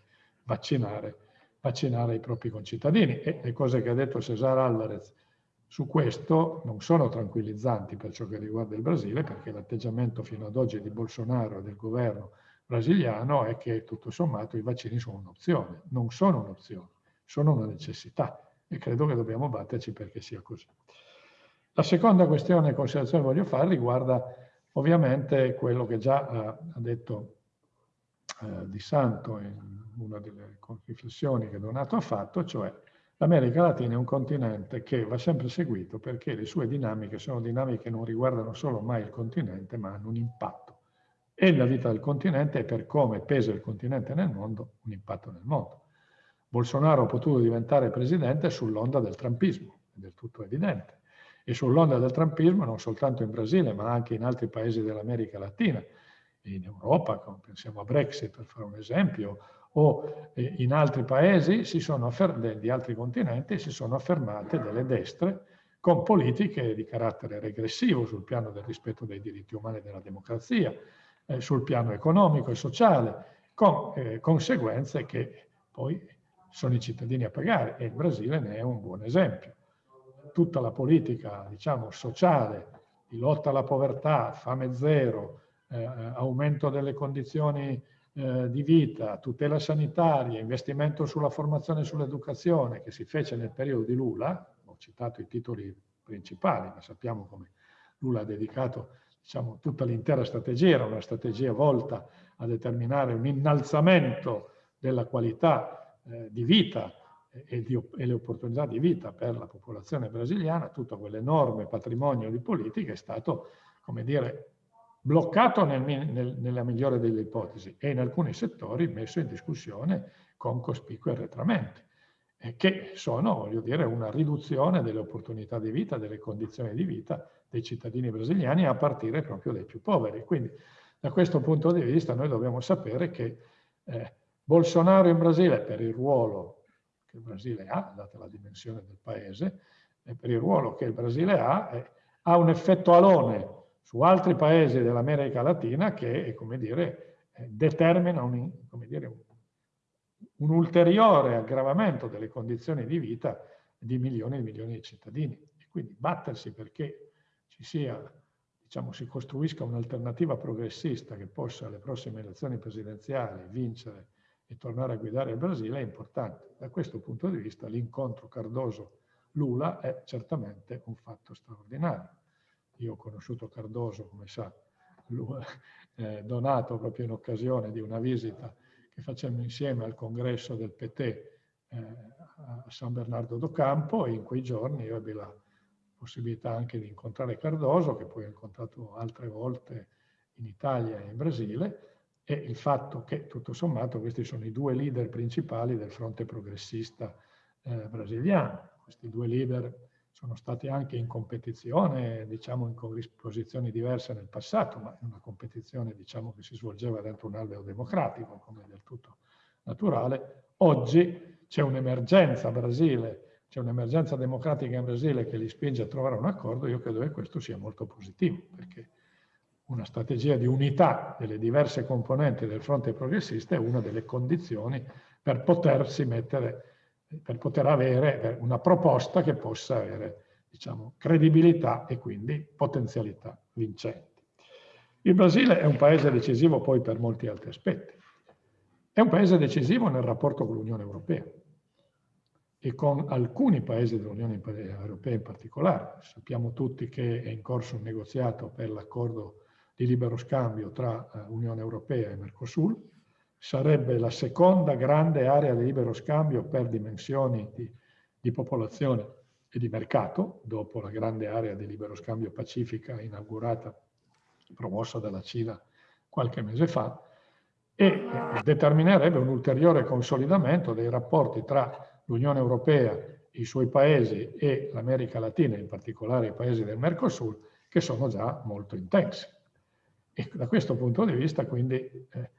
vaccinare, vaccinare i propri concittadini. E le cose che ha detto Cesar Alvarez su questo non sono tranquillizzanti per ciò che riguarda il Brasile, perché l'atteggiamento fino ad oggi di Bolsonaro e del governo brasiliano è che tutto sommato i vaccini sono un'opzione, non sono un'opzione, sono una necessità e credo che dobbiamo batterci perché sia così. La seconda questione e considerazione che voglio fare riguarda ovviamente quello che già eh, ha detto eh, Di Santo in una delle riflessioni che Donato ha fatto, cioè l'America Latina è un continente che va sempre seguito perché le sue dinamiche sono dinamiche che non riguardano solo mai il continente, ma hanno un impatto e la vita del continente e per come pesa il continente nel mondo, un impatto nel mondo. Bolsonaro ha potuto diventare presidente sull'onda del trumpismo, è del tutto evidente, e sull'onda del trumpismo non soltanto in Brasile, ma anche in altri paesi dell'America Latina, in Europa, pensiamo a Brexit per fare un esempio, o eh, in altri paesi di altri continenti si sono affermate delle destre con politiche di carattere regressivo sul piano del rispetto dei diritti umani e della democrazia, eh, sul piano economico e sociale, con eh, conseguenze che poi sono i cittadini a pagare e il Brasile ne è un buon esempio. Tutta la politica, diciamo, sociale di lotta alla povertà, fame zero, eh, aumento delle condizioni eh, di vita, tutela sanitaria, investimento sulla formazione e sull'educazione che si fece nel periodo di Lula, ho citato i titoli principali, ma sappiamo come Lula ha dedicato diciamo, tutta l'intera strategia, era una strategia volta a determinare un innalzamento della qualità eh, di vita e, di, e, le opportunità di vita per la popolazione brasiliana, tutto quell'enorme patrimonio di politica è stato, come dire, bloccato nel, nel, nella migliore delle ipotesi e in alcuni settori messo in discussione con cospicui arretramenti, che sono, voglio dire, una riduzione delle opportunità di vita, delle condizioni di vita dei cittadini brasiliani a partire proprio dai più poveri. Quindi da questo punto di vista noi dobbiamo sapere che eh, Bolsonaro in Brasile, per il ruolo che il Brasile ha, data la dimensione del paese, e per il ruolo che il Brasile ha, eh, ha un effetto alone su altri paesi dell'America Latina che, come dire, eh, determina un, dire, un, un, ulteriore aggravamento delle condizioni di vita di milioni e milioni di cittadini. E quindi battersi perché ci sia, diciamo, si costruisca un'alternativa progressista che possa alle prossime elezioni presidenziali vincere e tornare a guidare il Brasile è importante. Da questo punto di vista l'incontro Cardoso-Lula è certamente un fatto straordinario. Io ho conosciuto Cardoso, come sa, lui, eh, Donato proprio in occasione di una visita che facemmo insieme al congresso del PT eh, a San Bernardo do Campo e in quei giorni io ebbi la possibilità anche di incontrare Cardoso, che poi ho incontrato altre volte in Italia e in Brasile, e il fatto che tutto sommato questi sono i due leader principali del fronte progressista eh, brasiliano. Questi due leader sono stati anche in competizione, diciamo in posizioni diverse nel passato, ma in una competizione diciamo, che si svolgeva dentro un alveo democratico, come del tutto naturale. Oggi c'è un'emergenza Brasile, c'è un'emergenza democratica in Brasile che li spinge a trovare un accordo, io credo che questo sia molto positivo, perché una strategia di unità delle diverse componenti del fronte progressista è una delle condizioni per potersi mettere per poter avere una proposta che possa avere diciamo, credibilità e quindi potenzialità vincenti. Il Brasile è un paese decisivo poi per molti altri aspetti. È un paese decisivo nel rapporto con l'Unione Europea e con alcuni paesi dell'Unione Europea in particolare. Sappiamo tutti che è in corso un negoziato per l'accordo di libero scambio tra eh, Unione Europea e Mercosur, sarebbe la seconda grande area di libero scambio per dimensioni di, di popolazione e di mercato, dopo la grande area di libero scambio pacifica inaugurata, promossa dalla Cina qualche mese fa, e determinerebbe un ulteriore consolidamento dei rapporti tra l'Unione Europea, i suoi paesi e l'America Latina, in particolare i paesi del Mercosur, che sono già molto intensi. E da questo punto di vista, quindi, eh,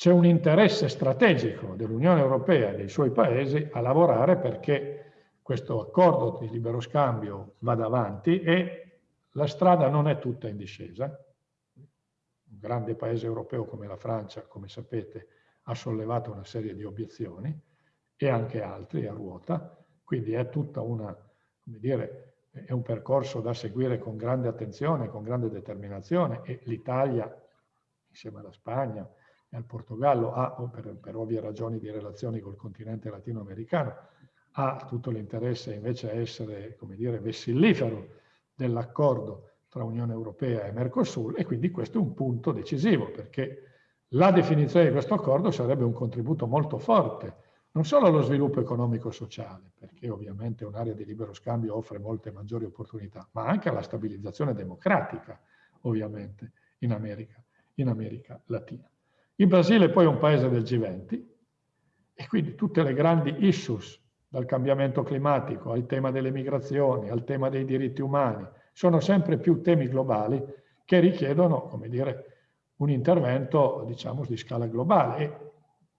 c'è un interesse strategico dell'Unione Europea e dei suoi paesi a lavorare perché questo accordo di libero scambio vada avanti e la strada non è tutta in discesa. Un grande paese europeo come la Francia, come sapete, ha sollevato una serie di obiezioni e anche altri a ruota, quindi è tutta una, come dire, è un percorso da seguire con grande attenzione, con grande determinazione e l'Italia, insieme alla Spagna, al Portogallo ha, per, per ovvie ragioni di relazioni col continente latinoamericano, ha tutto l'interesse invece a essere, come dire, vessillifero dell'accordo tra Unione Europea e Mercosur e quindi questo è un punto decisivo perché la definizione di questo accordo sarebbe un contributo molto forte non solo allo sviluppo economico-sociale, perché ovviamente un'area di libero scambio offre molte maggiori opportunità, ma anche alla stabilizzazione democratica, ovviamente, in America in America Latina. Il Brasile poi è un paese del G20 e quindi tutte le grandi issues, dal cambiamento climatico al tema delle migrazioni, al tema dei diritti umani, sono sempre più temi globali che richiedono, come dire, un intervento, diciamo, di scala globale. E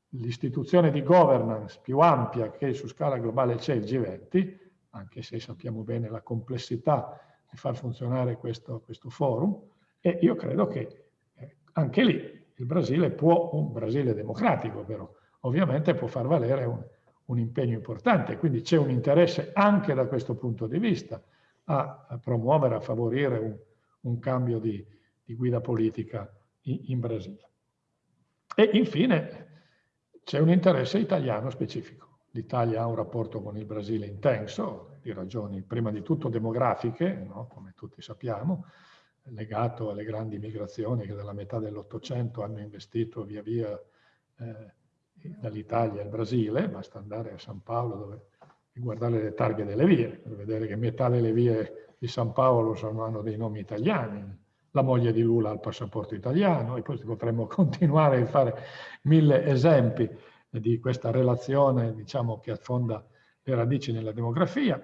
l'istituzione di governance più ampia che su scala globale c'è il G20, anche se sappiamo bene la complessità di far funzionare questo, questo forum, e io credo che eh, anche lì il Brasile può, un Brasile democratico però, ovviamente può far valere un, un impegno importante, quindi c'è un interesse anche da questo punto di vista a, a promuovere, a favorire un, un cambio di, di, guida politica in, in Brasile. E infine c'è un interesse italiano specifico. L'Italia ha un rapporto con il Brasile intenso, di ragioni prima di tutto demografiche, no? come tutti sappiamo, legato alle grandi migrazioni che dalla metà dell'Ottocento hanno investito via via eh, dall'Italia al Brasile, basta andare a San Paolo dove, e guardare le targhe delle vie, per vedere che metà delle vie di San Paolo sono, hanno dei nomi italiani, la moglie di Lula ha il passaporto italiano e poi potremmo continuare a fare mille esempi di questa relazione diciamo, che affonda le radici nella demografia,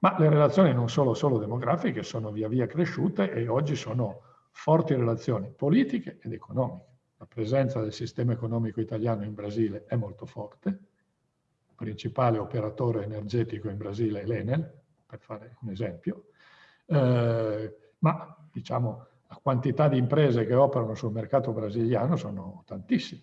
ma le relazioni non solo, solo demografiche sono via via cresciute e oggi sono forti relazioni politiche ed economiche. La presenza del sistema economico italiano in Brasile è molto forte, il principale operatore energetico in Brasile è l'Enel, per fare un esempio, eh, ma diciamo la quantità di imprese che operano sul mercato brasiliano sono tantissime.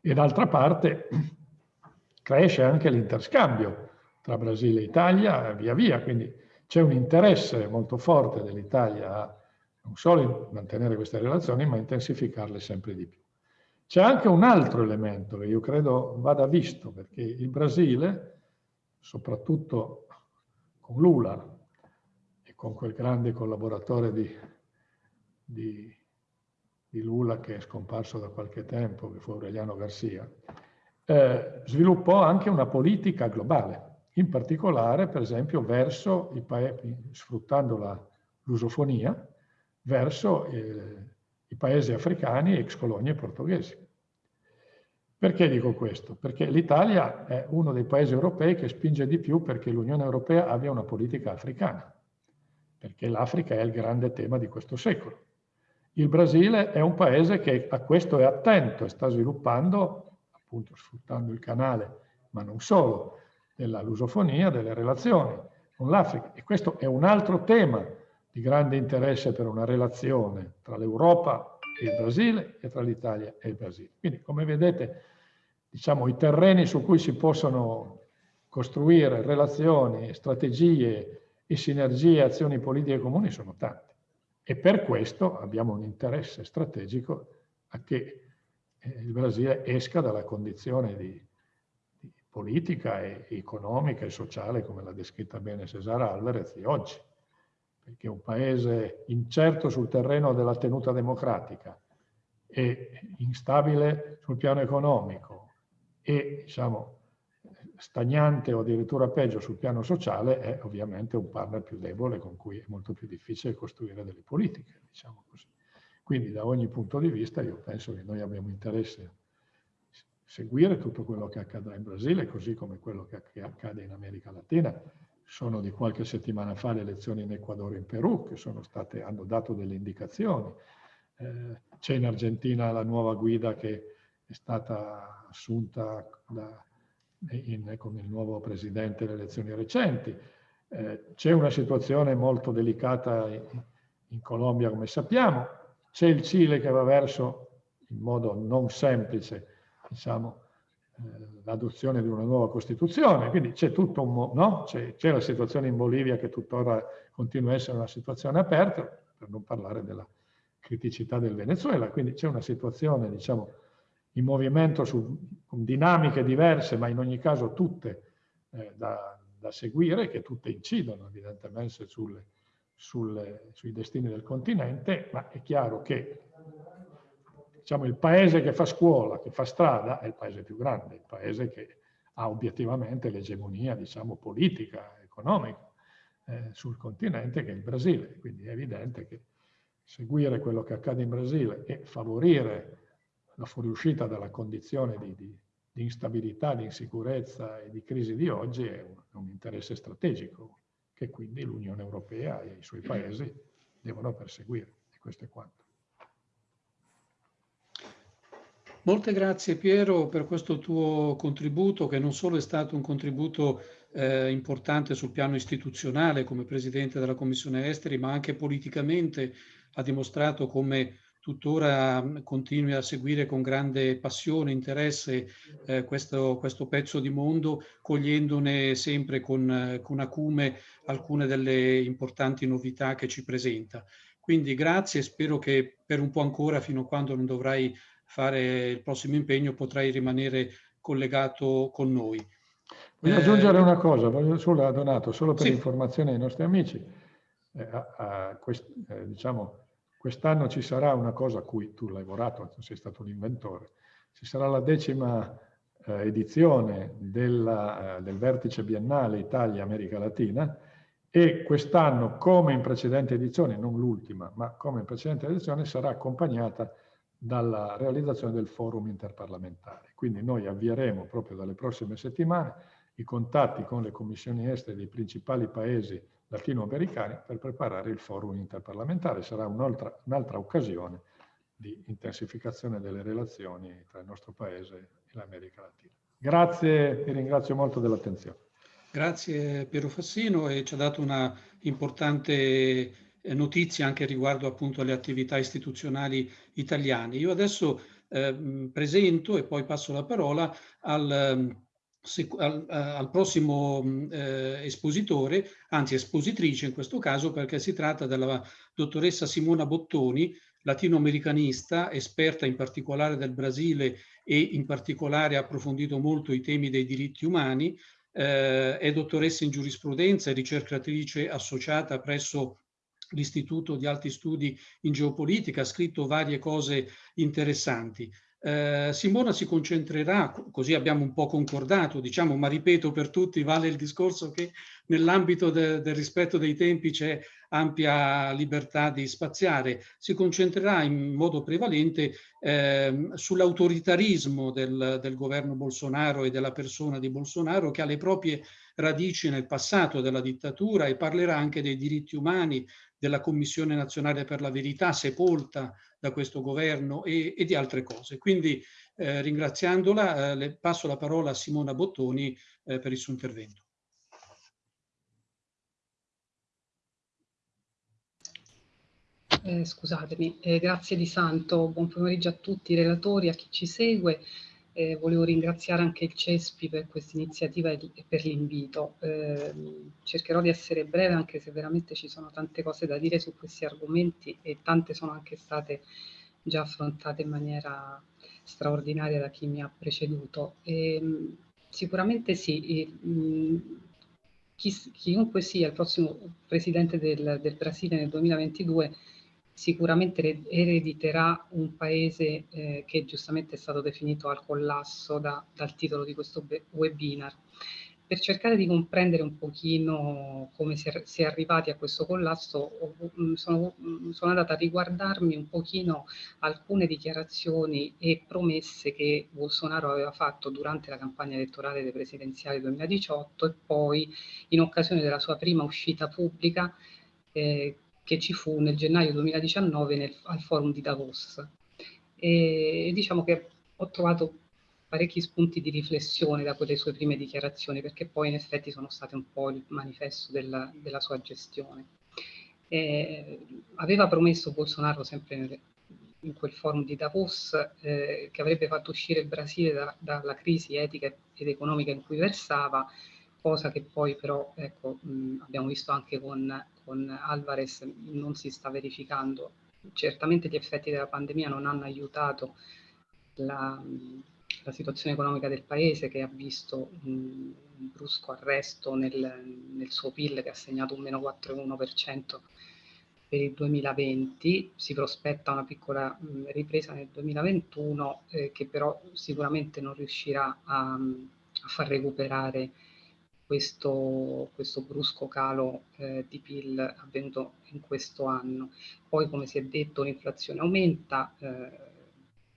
E d'altra parte cresce anche l'interscambio tra Brasile e Italia via via, quindi c'è un interesse molto forte dell'Italia a non solo mantenere queste relazioni, ma intensificarle sempre di più. C'è anche un altro elemento che io credo vada visto, perché il Brasile, soprattutto con Lula e con quel grande collaboratore di, di, di Lula che è scomparso da qualche tempo, che fu Aureliano Garcia, eh, sviluppò anche una politica globale, in particolare, per esempio, verso i paesi, sfruttando l'usofonia, verso eh, i paesi africani, ex colonie portoghesi. Perché dico questo? Perché l'Italia è uno dei paesi europei che spinge di più perché l'Unione Europea abbia una politica africana, perché l'Africa è il grande tema di questo secolo. Il Brasile è un paese che a questo è attento e sta sviluppando, appunto sfruttando il canale, ma non solo, della lusofonia, delle relazioni con l'Africa. E questo è un altro tema di grande interesse per una relazione tra l'Europa e il Brasile e tra l'Italia e il Brasile. Quindi, come vedete, diciamo, i terreni su cui si possono costruire relazioni, strategie e sinergie, azioni politiche comuni sono tanti. E per questo abbiamo un interesse strategico a che eh, il Brasile esca dalla condizione di, di politica e economica e sociale, come l'ha descritta bene Cesare Alvarez, di oggi perché un paese incerto sul terreno della tenuta democratica e instabile sul piano economico e diciamo, stagnante o addirittura peggio sul piano sociale è ovviamente un partner più debole con cui è molto più difficile costruire delle politiche, diciamo così. Quindi da ogni punto di vista io penso che noi abbiamo interesse a seguire tutto quello che accadrà in Brasile, così come quello che accade in America Latina, sono di qualche settimana fa le elezioni in Ecuador e in Perù, che state, hanno dato delle indicazioni. Eh, C'è in Argentina la nuova guida che è stata assunta da, in, con il nuovo presidente alle elezioni recenti. Eh, C'è una situazione molto delicata in, in Colombia, come sappiamo. C'è il Cile che va verso, in modo non semplice, diciamo, eh, l'adozione di una nuova Costituzione, quindi c'è tutto un, no? c'è, la situazione in Bolivia che tuttora continua a essere una situazione aperta, per non parlare della criticità del Venezuela, quindi c'è una situazione, diciamo, in movimento su, dinamiche diverse, ma in ogni caso tutte eh, da, da, seguire, che tutte incidono evidentemente sulle, sulle, sui destini del continente, ma è chiaro che diciamo, il paese che fa scuola, che fa strada, è il paese più grande, il paese che ha obiettivamente l'egemonia diciamo, politica, economica eh, sul continente, che è il Brasile. Quindi è evidente che seguire quello che accade in Brasile e favorire la fuoriuscita dalla condizione di, di, di instabilità, di insicurezza e di crisi di oggi è un, un interesse strategico che quindi l'Unione Europea e i suoi paesi devono perseguire. E questo è quanto. Molte grazie Piero per questo tuo contributo che non solo è stato un contributo eh, importante sul piano istituzionale come Presidente della Commissione Esteri, ma anche politicamente ha dimostrato come tuttora continui a seguire con grande passione, interesse eh, questo, questo, pezzo di mondo, cogliendone sempre con, con acume alcune delle importanti novità che ci presenta. Quindi grazie, spero che per un po' ancora, fino a quando non dovrai fare il prossimo impegno, potrai rimanere collegato con noi. Voglio eh, aggiungere una cosa, voglio solo, Donato, solo per sì. informazione ai nostri amici. Eh, a, a quest, eh, diciamo, quest'anno ci sarà una cosa a cui tu hai lavorato, sei stato l'inventore, ci sarà la decima eh, edizione della, eh, del vertice biennale Italia-America Latina e quest'anno, come in precedenti edizioni, non l'ultima, ma come in precedenti edizioni, sarà accompagnata dalla realizzazione del forum interparlamentare. Quindi noi avvieremo proprio dalle prossime settimane i contatti con le commissioni estere dei principali paesi latinoamericani per preparare il forum interparlamentare. Sarà un'altra un occasione di intensificazione delle relazioni tra il nostro paese e l'America Latina. Grazie, ti ringrazio molto dell'attenzione. Grazie Piero Fassino e ci ha dato una importante notizie anche riguardo appunto alle attività istituzionali italiane. Io adesso eh, presento e poi passo la parola al, al, al prossimo eh, espositore, anzi espositrice in questo caso, perché si tratta della dottoressa Simona Bottoni, latinoamericanista, esperta in particolare del Brasile e in particolare ha approfondito molto i temi dei diritti umani, eh, è dottoressa in giurisprudenza e ricercatrice associata presso l'Istituto di Alti Studi in Geopolitica, ha scritto varie cose interessanti. Eh, Simona si concentrerà, così abbiamo un po' concordato, diciamo, ma ripeto per tutti, vale il discorso che nell'ambito de, del rispetto dei tempi c'è ampia libertà di spaziare, si concentrerà in modo prevalente eh, sull'autoritarismo del, del governo Bolsonaro e della persona di Bolsonaro che ha le proprie radici nel passato della dittatura e parlerà anche dei diritti umani, della Commissione Nazionale per la Verità sepolta da questo governo e, e di altre cose. Quindi eh, ringraziandola eh, le passo la parola a Simona Bottoni eh, per il suo intervento. Eh, scusatemi, eh, grazie di Santo, buon pomeriggio a tutti i relatori, a chi ci segue. Eh, volevo ringraziare anche il CESPI per questa iniziativa e per l'invito. Eh, cercherò di essere breve anche se veramente ci sono tante cose da dire su questi argomenti e tante sono anche state già affrontate in maniera straordinaria da chi mi ha preceduto. E, sicuramente sì, e, mh, chi, chiunque sia il prossimo presidente del, del Brasile nel 2022 sicuramente erediterà un paese eh, che giustamente è stato definito al collasso da, dal titolo di questo webinar. Per cercare di comprendere un pochino come si è, si è arrivati a questo collasso, mm, sono, mm, sono, andata a riguardarmi un pochino alcune dichiarazioni e promesse che Bolsonaro aveva fatto durante la campagna elettorale dei presidenziali 2018 e poi in occasione della sua prima uscita pubblica eh, che ci fu nel gennaio 2019 nel, al forum di Davos. E diciamo che ho trovato parecchi spunti di riflessione da quelle sue prime dichiarazioni, perché poi in effetti sono state un po' il manifesto della, della sua gestione. Eh, aveva promesso Bolsonaro sempre nel, in quel forum di Davos eh, che avrebbe fatto uscire il Brasile da, dalla crisi etica ed economica in cui versava, cosa che poi però ecco, mh, abbiamo visto anche con con Alvarez non si sta verificando. Certamente gli effetti della pandemia non hanno aiutato la, la situazione economica del paese che ha visto un, brusco arresto nel, nel, suo PIL che ha segnato un meno 4,1% per il 2020, si prospetta una piccola mh, ripresa nel 2021 eh, che però sicuramente non riuscirà a, a far recuperare questo, questo brusco calo eh, di PIL avvenuto in questo anno. Poi, come si è detto, l'inflazione aumenta, eh,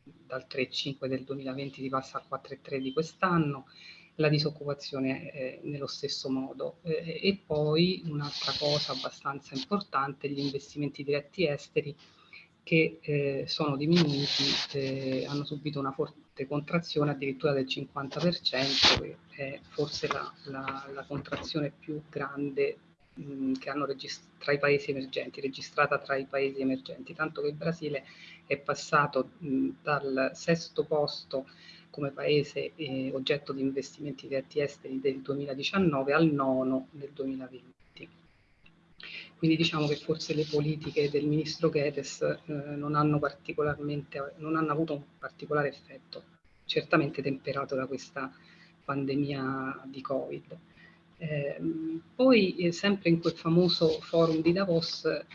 dal 3,5 del 2020 si passa al 4,3 di quest'anno, la disoccupazione eh, nello stesso modo. Eh, e poi un'altra cosa abbastanza importante, gli investimenti diretti esteri che eh, sono diminuiti, eh, hanno subito una forte contrazione addirittura del 50%, che è forse la, la, la contrazione più grande mh, che hanno tra i paesi emergenti, registrata tra i paesi emergenti, tanto che il Brasile è passato mh, dal sesto posto come paese eh, oggetto di investimenti diretti esteri del 2019 al nono nel 2020. Quindi diciamo che forse le politiche del ministro Guedes eh, non, hanno non hanno avuto un particolare effetto, certamente temperato da questa pandemia di Covid. Eh, poi, eh, sempre in quel famoso forum di Davos, eh,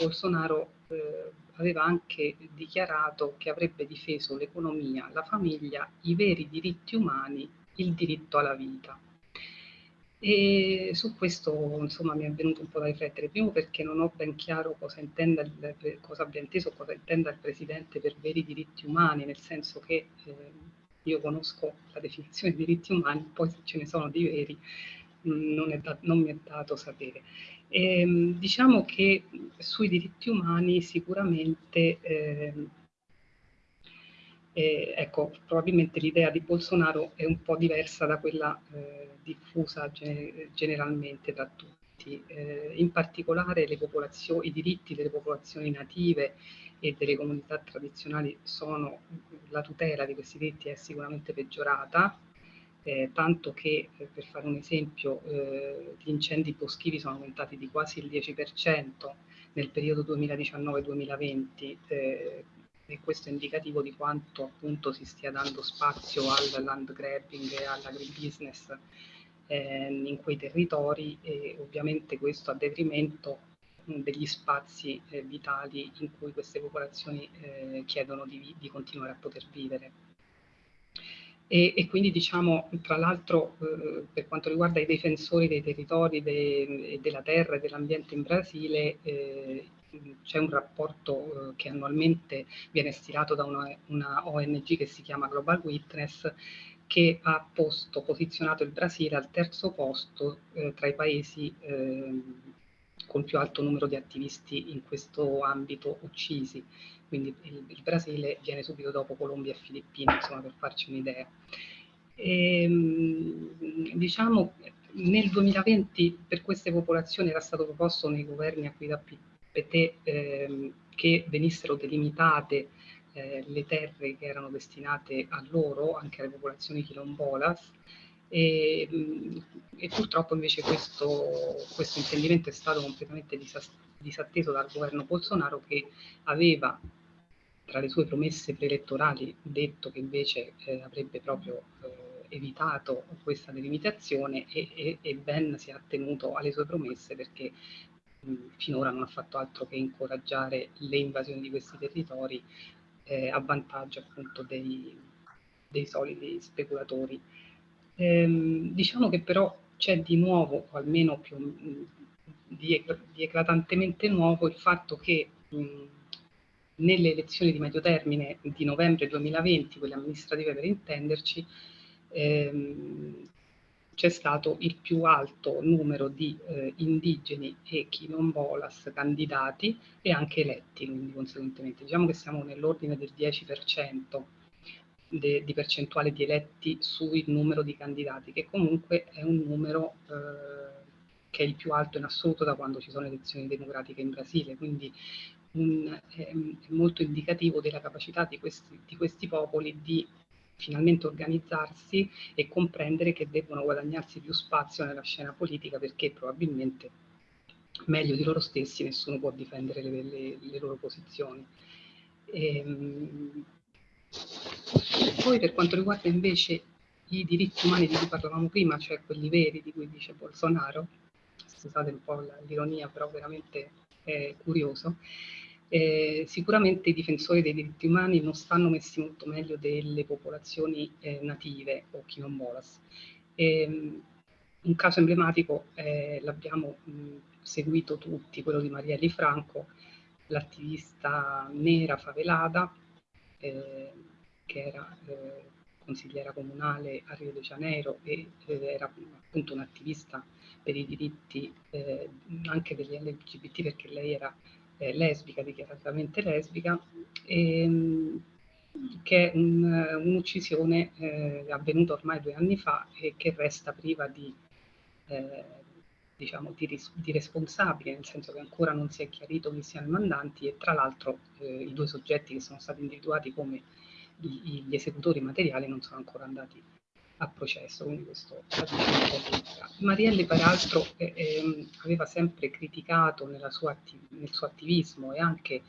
Bolsonaro eh, aveva anche dichiarato che avrebbe difeso l'economia, la famiglia, i veri diritti umani, il diritto alla vita. E su questo insomma mi è venuto un po' da riflettere, primo perché non ho ben chiaro cosa, intenda il, cosa abbia inteso, cosa intenda il Presidente per veri diritti umani, nel senso che eh, io conosco la definizione di diritti umani, poi se ce ne sono di veri non, da, non mi è dato sapere. E, ehm, diciamo che sui diritti umani sicuramente eh, eh, ecco, probabilmente l'idea di Bolsonaro è un po' diversa da quella eh, diffusa ge generalmente da tutti. Eh, in particolare i diritti delle popolazioni native e delle comunità tradizionali sono, la tutela di questi diritti è sicuramente peggiorata, eh, tanto che, eh, per fare un esempio, eh, gli incendi boschivi sono aumentati di quasi il 10% nel periodo 2019-2020, e questo è indicativo di quanto appunto si stia dando spazio al land grabbing e all'agribusiness eh, in quei territori e ovviamente questo a detrimento degli spazi eh, vitali in cui queste popolazioni eh, chiedono di, di, continuare a poter vivere. E, e quindi diciamo, tra l'altro, eh, per quanto riguarda i difensori dei territori de, della terra e dell'ambiente in Brasile, eh, c'è un rapporto eh, che annualmente viene stilato da una, una, ONG che si chiama Global Witness che ha posto, posizionato il Brasile al terzo posto eh, tra i paesi eh, con più alto numero di attivisti in questo ambito uccisi. Quindi il, il Brasile viene subito dopo Colombia e Filippine, insomma, per farci un'idea. Ehm, diciamo, nel 2020 per queste popolazioni era stato proposto nei governi a guida PT ehm, che venissero delimitate eh, le terre che erano destinate a loro, anche alle popolazioni quilombolas, e, mm, e purtroppo invece questo, questo, intendimento è stato completamente disatteso dal governo Bolsonaro che aveva tra le sue promesse preelettorali detto che invece eh, avrebbe proprio eh, evitato questa delimitazione e, e, e Ben si è attenuto alle sue promesse perché finora non ha fatto altro che incoraggiare le invasioni di questi territori eh, a vantaggio appunto dei, dei soliti speculatori. Ehm, diciamo che però c'è di nuovo, o almeno più di, di, eclatantemente nuovo, il fatto che mh, nelle elezioni di medio termine di novembre 2020, quelle amministrative per intenderci, ehm, c'è stato il più alto numero di eh, indigeni e quinombolas candidati e anche eletti, quindi conseguentemente. Diciamo che siamo nell'ordine del 10% de, di percentuale di eletti sul numero di candidati, che comunque è un numero eh, che è il più alto in assoluto da quando ci sono elezioni democratiche in Brasile, quindi un, è, è molto indicativo della capacità di questi, di questi popoli di finalmente organizzarsi e comprendere che devono guadagnarsi più spazio nella scena politica perché probabilmente meglio di loro stessi nessuno può difendere le, le, le loro posizioni. Ehm, poi per quanto riguarda invece i diritti umani di cui parlavamo prima, cioè quelli veri di cui dice Bolsonaro, scusate un po' l'ironia, però veramente è curioso, eh, sicuramente i difensori dei diritti umani non stanno messi molto meglio delle popolazioni eh, native o quilombolas. Eh, un caso emblematico eh, l'abbiamo seguito tutti, quello di Marielli Franco, l'attivista nera favelata, eh, che era eh, consigliera comunale a Rio de Janeiro e era appunto un'attivista per i diritti anche degli LGBT perché lei era eh, lesbica, dichiaratamente lesbica, ehm, che è un'uccisione un avvenuta ormai due anni fa e che resta priva di eh, diciamo, di, di, responsabile, nel senso che ancora non si è chiarito chi siano i mandanti e tra l'altro eh, i due soggetti che sono stati individuati come gli, esecutori materiali non sono ancora andati a processo, quindi questo Marielli peraltro eh, eh, aveva sempre criticato sua nel suo attivismo e anche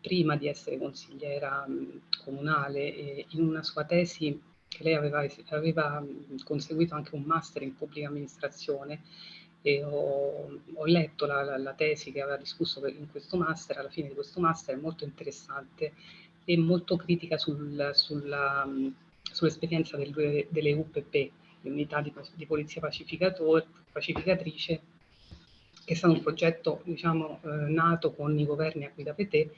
prima di essere consigliera mh, comunale, in una sua tesi che lei aveva, aveva conseguito anche un master in pubblica amministrazione, e ho, ho letto la, la, la, tesi che aveva discusso per, in questo master, alla fine di questo master è molto interessante e molto critica sul, sull'esperienza del, delle UPP, le unità di, di polizia pacificatrice, che è stato un progetto diciamo, eh, nato con i governi a guida PT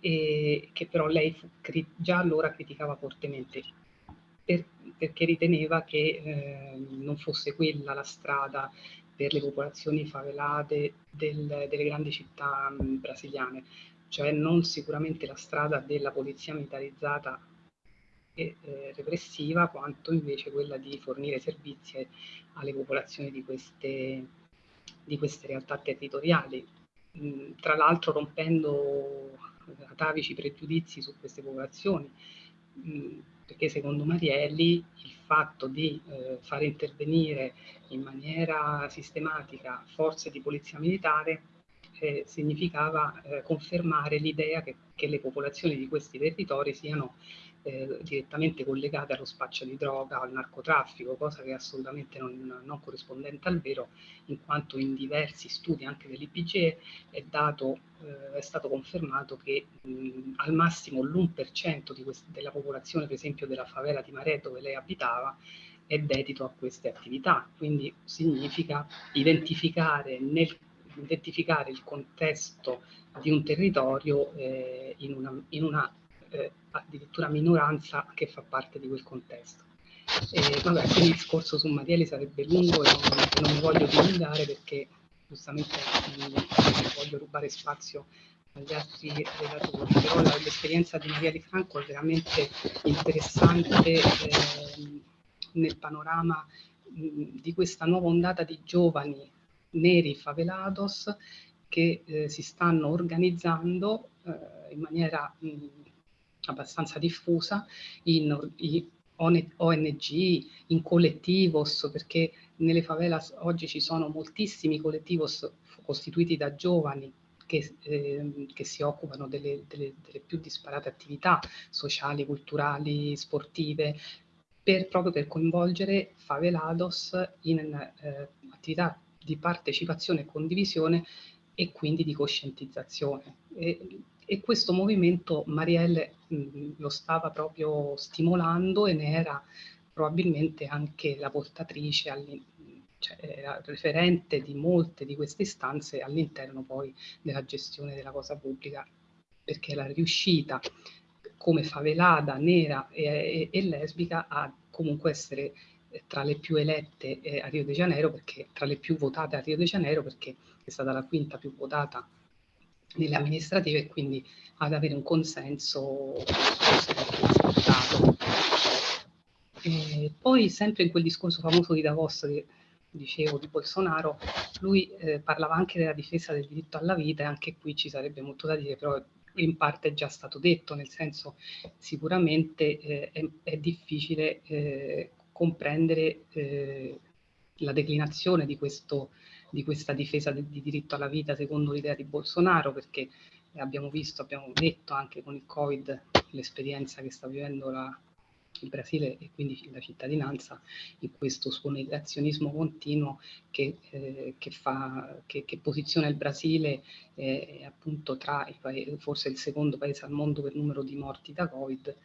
e che però lei fu, già allora criticava fortemente per, perché riteneva che eh, non fosse quella la strada per le popolazioni favelate del, delle grandi città mh, brasiliane, cioè non sicuramente la strada della polizia militarizzata e eh, repressiva, quanto invece quella di fornire servizi alle popolazioni di queste, di queste realtà territoriali, mh, tra l'altro rompendo atavici pregiudizi su queste popolazioni, mh, perché secondo Marielli il fatto di eh, fare intervenire in maniera sistematica forze di polizia militare eh, significava eh, confermare l'idea che, che, le popolazioni di questi territori siano eh, direttamente collegate allo spaccio di droga, al narcotraffico, cosa che è assolutamente non, non corrispondente al vero, in quanto in diversi studi anche dell'IPGE è, eh, è stato confermato che mh, al massimo l'1% della popolazione, per esempio della favela di Mare dove lei abitava, è dedito a queste attività, quindi significa identificare, nel, identificare il contesto di un territorio eh, in una, in una eh, addirittura minoranza che fa parte di quel contesto. E, vabbè, quindi il discorso su Marielli sarebbe lungo e non, non mi voglio dilungare perché giustamente non voglio rubare spazio agli altri relatori, però l'esperienza di Marielli Franco è veramente interessante. Eh, nel panorama mh, di questa nuova ondata di giovani neri favelados che eh, si stanno organizzando eh, in maniera mh, abbastanza diffusa in, in ONG, in collettivos, perché nelle favelas oggi ci sono moltissimi collettivos costituiti da giovani che, eh, che, si occupano delle, delle, delle, più disparate attività sociali, culturali, sportive, per, proprio per coinvolgere favelados in eh, attività di partecipazione e condivisione e quindi di coscientizzazione. E, e questo movimento Marielle mh, lo stava proprio stimolando e ne era probabilmente anche la portatrice, cioè referente di molte di queste istanze all'interno poi della gestione della cosa pubblica, perché era riuscita come favelata, nera e, e, e lesbica a comunque essere eh, tra le più elette eh, a Rio de Janeiro, perché tra le più votate a Rio de Janeiro, perché è stata la quinta più votata nelle amministrative e quindi ad avere un consenso e poi sempre in quel discorso famoso di Davos che dicevo di Bolsonaro, lui eh, parlava anche della difesa del diritto alla vita e anche qui ci sarebbe molto da dire, però in parte è già stato detto, nel senso sicuramente eh, è, è, difficile eh, comprendere eh, la declinazione di, questo, di questa difesa del, di diritto alla vita secondo l'idea di Bolsonaro, perché abbiamo visto, abbiamo detto anche con il Covid l'esperienza che sta vivendo la, il Brasile e quindi la cittadinanza in questo suo negazionismo continuo che, eh, che, fa, che, che, posiziona il Brasile eh, appunto tra i paesi, forse il secondo paese al mondo per numero di morti da Covid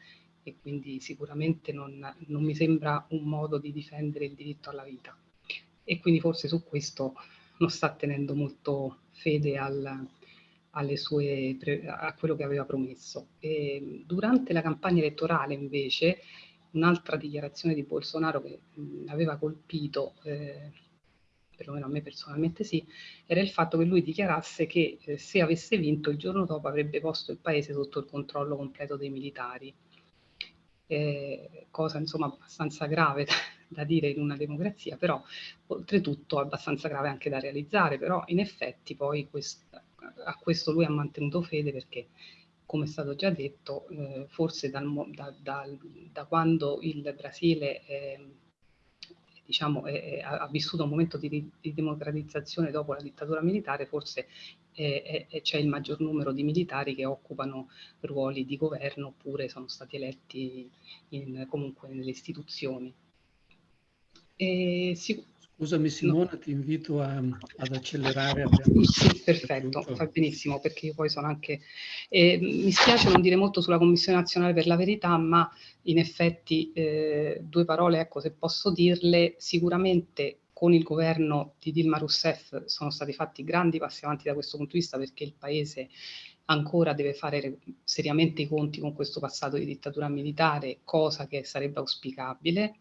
e quindi sicuramente non, non mi sembra un modo di difendere il diritto alla vita. E quindi forse su questo non sta tenendo molto fede al, sue, a quello che aveva promesso. E durante la campagna elettorale invece un'altra dichiarazione di Bolsonaro che mh, aveva colpito, eh, perlomeno a me personalmente sì, era il fatto che lui dichiarasse che eh, se avesse vinto il giorno dopo avrebbe posto il paese sotto il controllo completo dei militari. Eh, cosa insomma abbastanza grave da, dire in una democrazia, però oltretutto abbastanza grave anche da realizzare, però in effetti poi quest, a questo lui ha mantenuto fede perché come è stato già detto, eh, forse dal, da, da, da, quando il Brasile eh, diciamo, è, è, ha vissuto un momento di, di, democratizzazione dopo la dittatura militare, forse c'è il maggior numero di militari che occupano ruoli di governo oppure sono stati eletti in, comunque nelle istituzioni. E, sic Scusami Simona, no. ti invito a, ad accelerare. Sì, perfetto, fa benissimo perché io poi sono anche... Eh, mi spiace non dire molto sulla Commissione Nazionale per la Verità, ma in effetti eh, due parole, ecco, se posso dirle, sicuramente con il governo di Dilma Rousseff sono stati fatti grandi passi avanti da questo punto di vista perché il Paese ancora deve fare seriamente i conti con questo passato di dittatura militare, cosa che sarebbe auspicabile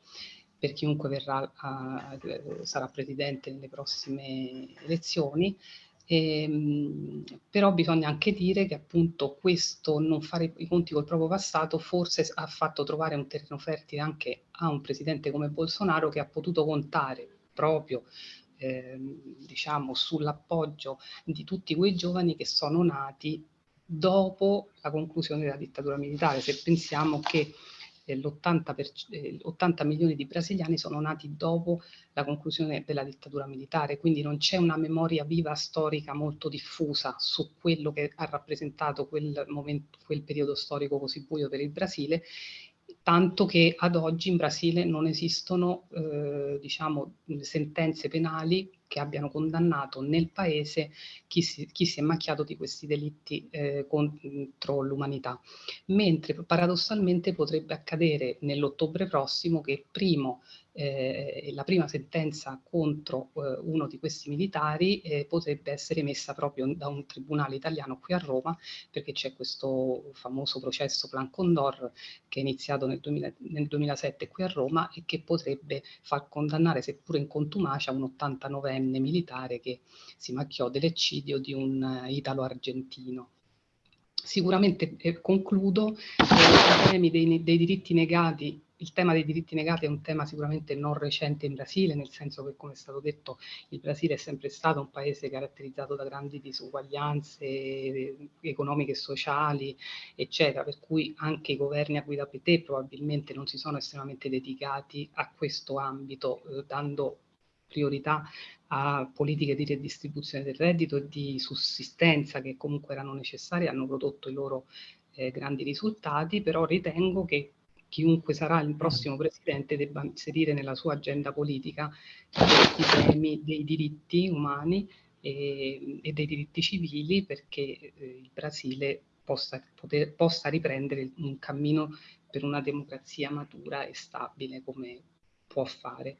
per chiunque verrà a, sarà presidente nelle prossime elezioni, e, ehm, però bisogna anche dire che appunto questo non fare i conti col proprio passato forse ha fatto trovare un terreno fertile anche a un presidente come Bolsonaro che ha potuto contare proprio eh, diciamo sull'appoggio di tutti quei giovani che sono nati dopo la conclusione della dittatura militare. Se pensiamo che l'80 milioni di brasiliani sono nati dopo la conclusione della dittatura militare, quindi non c'è una memoria viva storica molto diffusa su quello che ha rappresentato quel, momento, quel periodo storico così buio per il Brasile tanto che ad oggi in Brasile non esistono eh, diciamo, sentenze penali che abbiano condannato nel paese chi si, chi si è macchiato di questi delitti eh, contro l'umanità. Mentre paradossalmente potrebbe accadere nell'ottobre prossimo che primo eh, la prima sentenza contro eh, uno di questi militari eh, potrebbe essere emessa proprio da un tribunale italiano qui a Roma, perché c'è questo famoso processo Plan Condor che è iniziato nel, 2000, nel 2007 qui a Roma e che potrebbe far condannare, seppure in contumacia, un 89enne militare che si macchiò dell'eccidio di un uh, italo-argentino. Sicuramente eh, concludo, eh, i temi dei, dei diritti negati il tema dei diritti negati è un tema sicuramente non recente in Brasile, nel senso che, come è stato detto, il Brasile è sempre stato un paese caratterizzato da grandi disuguaglianze eh, economiche e sociali, eccetera, per cui anche i governi a guida PT probabilmente non si sono estremamente dedicati a questo ambito, eh, dando priorità a politiche di redistribuzione del reddito e di sussistenza che comunque erano necessarie, hanno prodotto i loro eh, grandi risultati, però ritengo che chiunque sarà il prossimo presidente debba inserire nella sua agenda politica questi temi dei diritti umani e, e dei diritti civili perché eh, il Brasile possa, poter, possa riprendere un cammino per una democrazia matura e stabile come può fare.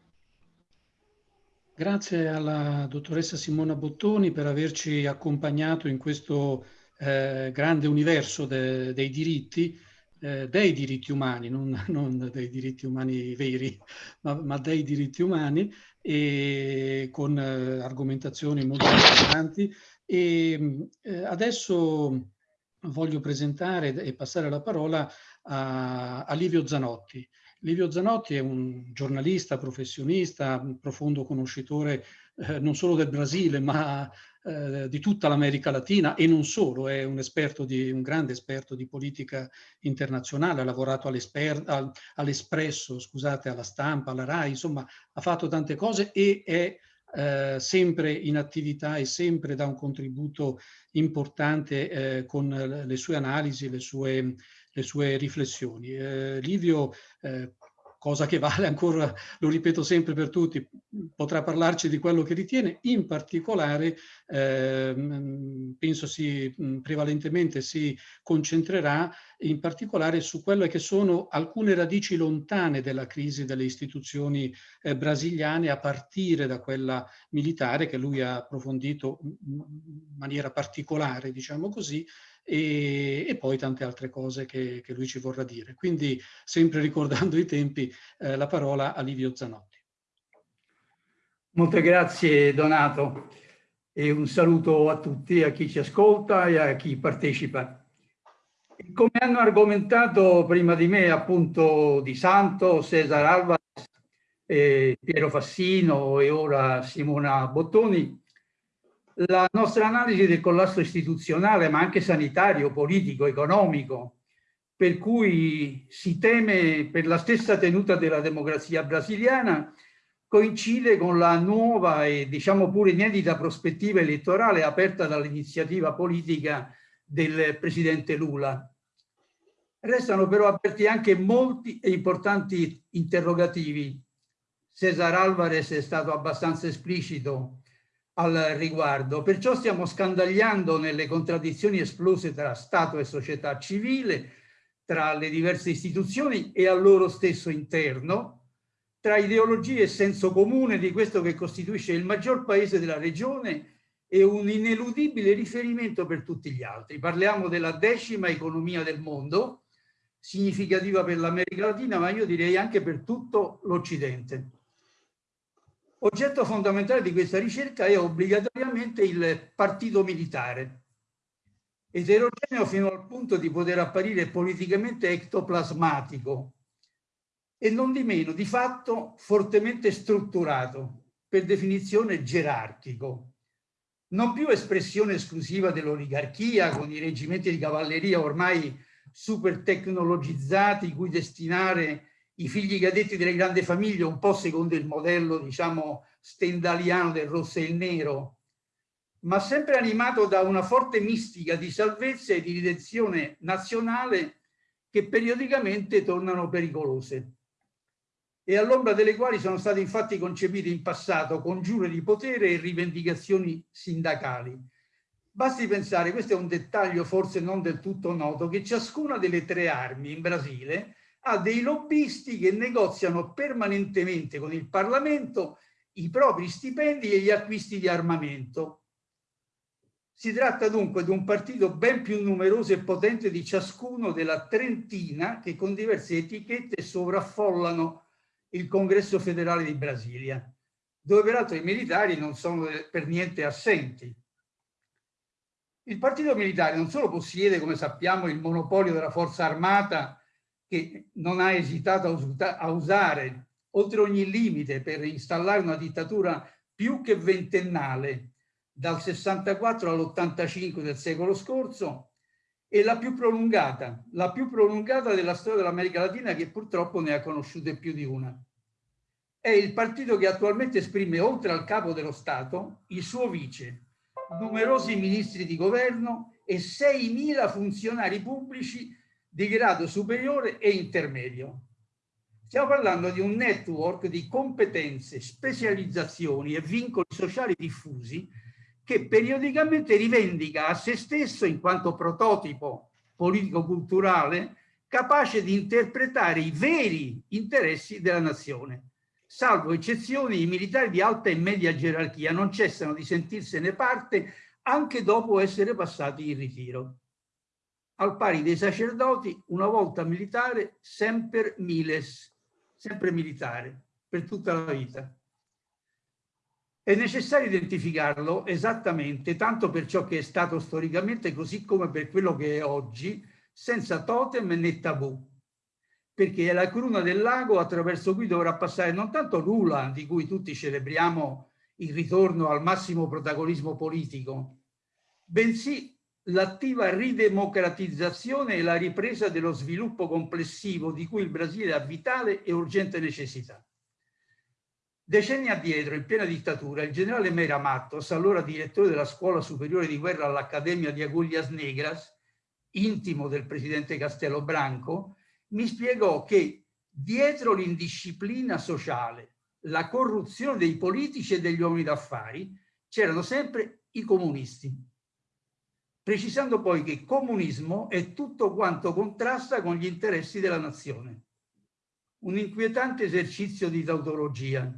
Grazie alla dottoressa Simona Bottoni per averci accompagnato in questo eh, grande universo de, dei diritti eh, dei diritti umani, non, non, dei diritti umani veri, ma, ma dei diritti umani, e con eh, argomentazioni molto importanti. E eh, adesso voglio presentare e passare la parola a, a Livio Zanotti. Livio Zanotti è un giornalista, professionista, un profondo conoscitore eh, non solo del Brasile, ma eh, di tutta l'America Latina e non solo, è un, esperto di, un grande esperto di politica internazionale, ha lavorato all'Espresso, scusate, alla stampa, alla RAI, insomma ha fatto tante cose e è eh, sempre in attività e sempre dà un contributo importante eh, con le sue analisi, le sue, le sue riflessioni. Eh, Livio eh, cosa che vale ancora, lo ripeto sempre per tutti, potrà parlarci di quello che ritiene, in particolare eh, penso si prevalentemente si concentrerà in particolare su quelle che sono alcune radici lontane della crisi delle istituzioni eh, brasiliane a partire da quella militare che lui ha approfondito in maniera particolare, diciamo così, e, e, poi tante altre cose che, che, lui ci vorrà dire. Quindi, sempre ricordando i tempi, eh, la parola a Livio Zanotti. Molte grazie Donato e un saluto a tutti, a chi ci ascolta e a chi partecipa. Come hanno argomentato prima di me appunto Di Santo, Cesar Alvarez, eh, Piero Fassino e ora Simona Bottoni, la nostra analisi del collasso istituzionale, ma anche sanitario, politico, economico, per cui si teme per la stessa tenuta della democrazia brasiliana, coincide con la nuova e diciamo pure inedita prospettiva elettorale aperta dall'iniziativa politica del presidente Lula. Restano però aperti anche molti e importanti interrogativi. Cesar Alvarez è stato abbastanza esplicito al riguardo. Perciò stiamo scandagliando nelle contraddizioni esplose tra Stato e società civile, tra le diverse istituzioni e al loro stesso interno, tra ideologie e senso comune di questo che costituisce il maggior paese della regione e un ineludibile riferimento per tutti gli altri. Parliamo della decima economia del mondo, significativa per l'America Latina, ma io direi anche per tutto l'Occidente. Oggetto fondamentale di questa ricerca è obbligatoriamente il partito militare, eterogeneo fino al punto di poter apparire politicamente ectoplasmatico e non di meno, di fatto, fortemente strutturato, per definizione gerarchico. Non più espressione esclusiva dell'oligarchia con i reggimenti di cavalleria ormai super tecnologizzati cui destinare i figli cadetti delle grandi famiglie, un po' secondo il modello, diciamo, stendaliano del rosso e il nero, ma sempre animato da una forte mistica di salvezza e di redenzione nazionale che periodicamente tornano pericolose e all'ombra delle quali sono state infatti concepite in passato congiure di potere e rivendicazioni sindacali. Basti pensare, questo è un dettaglio forse non del tutto noto, che ciascuna delle tre armi in Brasile ha dei lobbisti che negoziano permanentemente con il Parlamento i propri stipendi e gli acquisti di armamento. Si tratta dunque di un partito ben più numeroso e potente di ciascuno della trentina che con diverse etichette sovraffollano il Congresso federale di Brasilia, dove peraltro i militari non sono per niente assenti. Il partito militare non solo possiede, come sappiamo, il monopolio della forza armata che non ha esitato a usare oltre ogni limite per installare una dittatura più che ventennale dal 64 all'85 del secolo scorso e la più prolungata, la più prolungata della storia dell'America Latina che purtroppo ne ha conosciute più di una. È il partito che attualmente esprime oltre al capo dello Stato il suo vice, numerosi ministri di governo e 6.000 funzionari pubblici di grado superiore e intermedio. Stiamo parlando di un network di competenze, specializzazioni e vincoli sociali diffusi che periodicamente rivendica a se stesso in quanto prototipo politico-culturale capace di interpretare i veri interessi della nazione. Salvo eccezioni, i militari di alta e media gerarchia non cessano di sentirsene parte anche dopo essere passati in ritiro al pari dei sacerdoti, una volta militare, sempre miles, sempre militare, per tutta la vita. È necessario identificarlo esattamente, tanto per ciò che è stato storicamente, così come per quello che è oggi, senza totem né tabù, perché è la cruna del lago attraverso cui dovrà passare non tanto Lula, di cui tutti celebriamo il ritorno al massimo protagonismo politico, bensì l'attiva ridemocratizzazione e la ripresa dello sviluppo complessivo di cui il Brasile ha vitale e urgente necessità. Decenni addietro, in piena dittatura, il generale Meira Mattos, allora direttore della Scuola Superiore di Guerra all'Accademia di Agulhas Negras, intimo del presidente Castelo Branco, mi spiegò che dietro l'indisciplina sociale, la corruzione dei politici e degli uomini d'affari, c'erano sempre i comunisti. Precisando poi che comunismo è tutto quanto contrasta con gli interessi della nazione. Un inquietante esercizio di tautologia.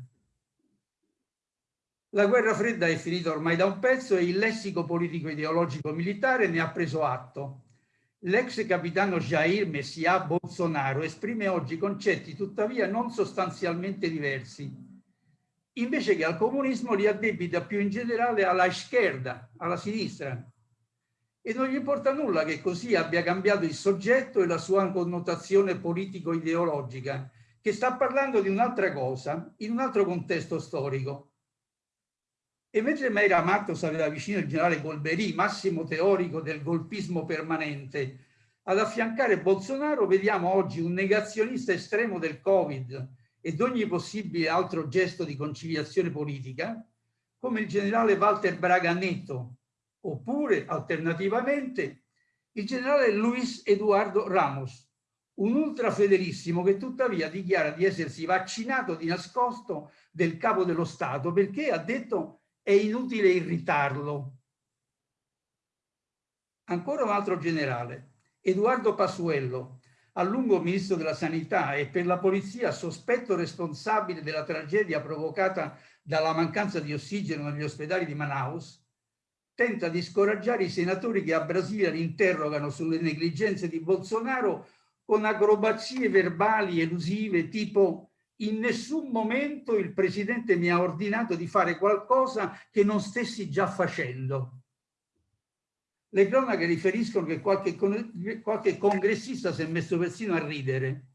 La guerra fredda è finita ormai da un pezzo e il lessico politico ideologico militare ne ha preso atto L'ex capitano Jair Messia Bolsonaro esprime oggi concetti tuttavia non sostanzialmente diversi. Invece che al comunismo li addebita più in generale alla schierda, alla sinistra. E non gli importa nulla che così abbia cambiato il soggetto e la sua connotazione politico-ideologica, che sta parlando di un'altra cosa, in un altro contesto storico. E mentre Meira Matos aveva vicino il generale Golbery, massimo teorico del golpismo permanente, ad affiancare Bolsonaro vediamo oggi un negazionista estremo del Covid ed ogni possibile altro gesto di conciliazione politica, come il generale Walter Braganetto, oppure, alternativamente, il generale Luis Eduardo Ramos, un ultrafederissimo che tuttavia dichiara di essersi vaccinato di nascosto del capo dello Stato perché ha detto è inutile irritarlo. Ancora un altro generale, Edoardo Pasuello, a lungo ministro della sanità e per la polizia sospetto responsabile della tragedia provocata dalla mancanza di ossigeno negli ospedali di Manaus, tenta di scoraggiare i senatori che a Brasilia li interrogano sulle negligenze di Bolsonaro con acrobazie verbali elusive tipo in nessun momento il presidente mi ha ordinato di fare qualcosa che non stessi già facendo. Le cronache riferiscono che qualche, qualche congressista si è messo persino a ridere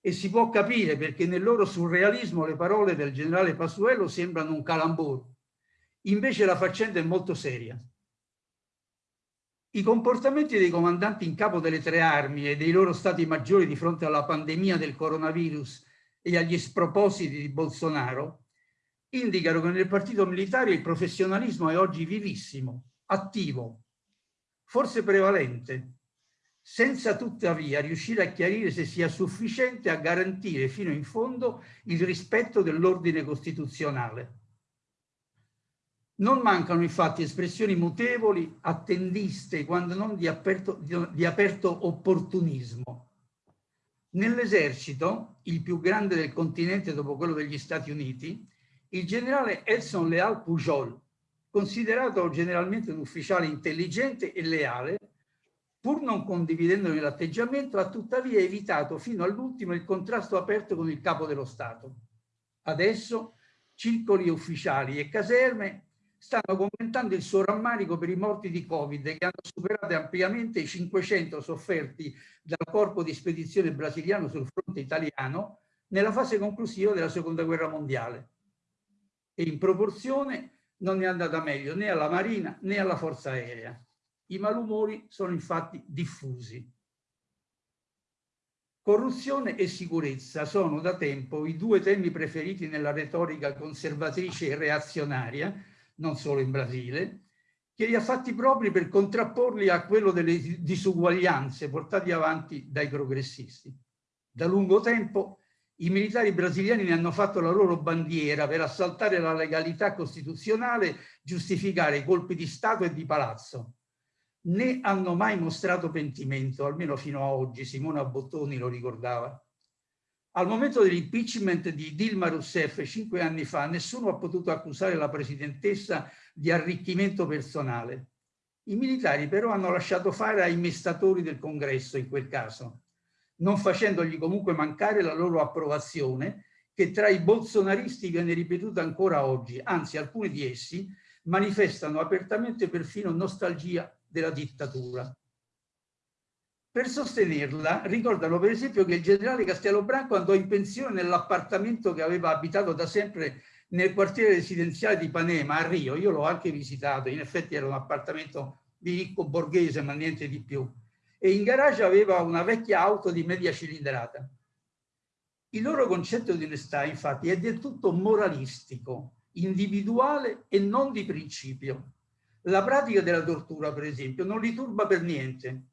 e si può capire perché nel loro surrealismo le parole del generale Pasuello sembrano un calambur. Invece la faccenda è molto seria. I comportamenti dei comandanti in capo delle tre armi e dei loro stati maggiori di fronte alla pandemia del coronavirus e agli spropositi di Bolsonaro, indicano che nel partito militare il professionalismo è oggi vivissimo, attivo, forse prevalente, senza tuttavia riuscire a chiarire se sia sufficiente a garantire fino in fondo il rispetto dell'ordine costituzionale. Non mancano infatti espressioni mutevoli, attendiste, quando non di aperto, di, di aperto opportunismo, Nell'esercito, il più grande del continente dopo quello degli Stati Uniti, il generale Edson Leal Pujol, considerato generalmente un ufficiale intelligente e leale, pur non condividendone l'atteggiamento, ha tuttavia evitato fino all'ultimo il contrasto aperto con il capo dello Stato. Adesso circoli ufficiali e caserme stanno commentando il suo rammarico per i morti di Covid che hanno superato ampiamente i 500 sofferti dal corpo di spedizione brasiliano sul fronte italiano nella fase conclusiva della seconda guerra mondiale. E in proporzione non è andata meglio né alla Marina né alla Forza Aerea. I malumori sono infatti diffusi. Corruzione e sicurezza sono da tempo i due temi preferiti nella retorica conservatrice e reazionaria non solo in Brasile, che li ha fatti propri per contrapporli a quello delle disuguaglianze portati avanti dai progressisti. Da lungo tempo i militari brasiliani ne hanno fatto la loro bandiera per assaltare la legalità costituzionale, giustificare i colpi di Stato e di palazzo. Né hanno mai mostrato pentimento, almeno fino a oggi, Simona Bottoni lo ricordava. Al momento dell'impeachment di Dilma Rousseff cinque anni fa, nessuno ha potuto accusare la presidentessa di arricchimento personale. I militari però hanno lasciato fare ai mestatori del congresso in quel caso, non facendogli comunque mancare la loro approvazione, che tra i bolsonaristi viene ripetuta ancora oggi, anzi alcuni di essi manifestano apertamente perfino nostalgia della dittatura. Per sostenerla ricordano per esempio che il generale Castellobranco andò in pensione nell'appartamento che aveva abitato da sempre nel quartiere residenziale di Panema a Rio. Io l'ho anche visitato, in effetti era un appartamento di ricco borghese ma niente di più. E in garage aveva una vecchia auto di media cilindrata. Il loro concetto di onestà infatti è del tutto moralistico, individuale e non di principio. La pratica della tortura per esempio non li turba per niente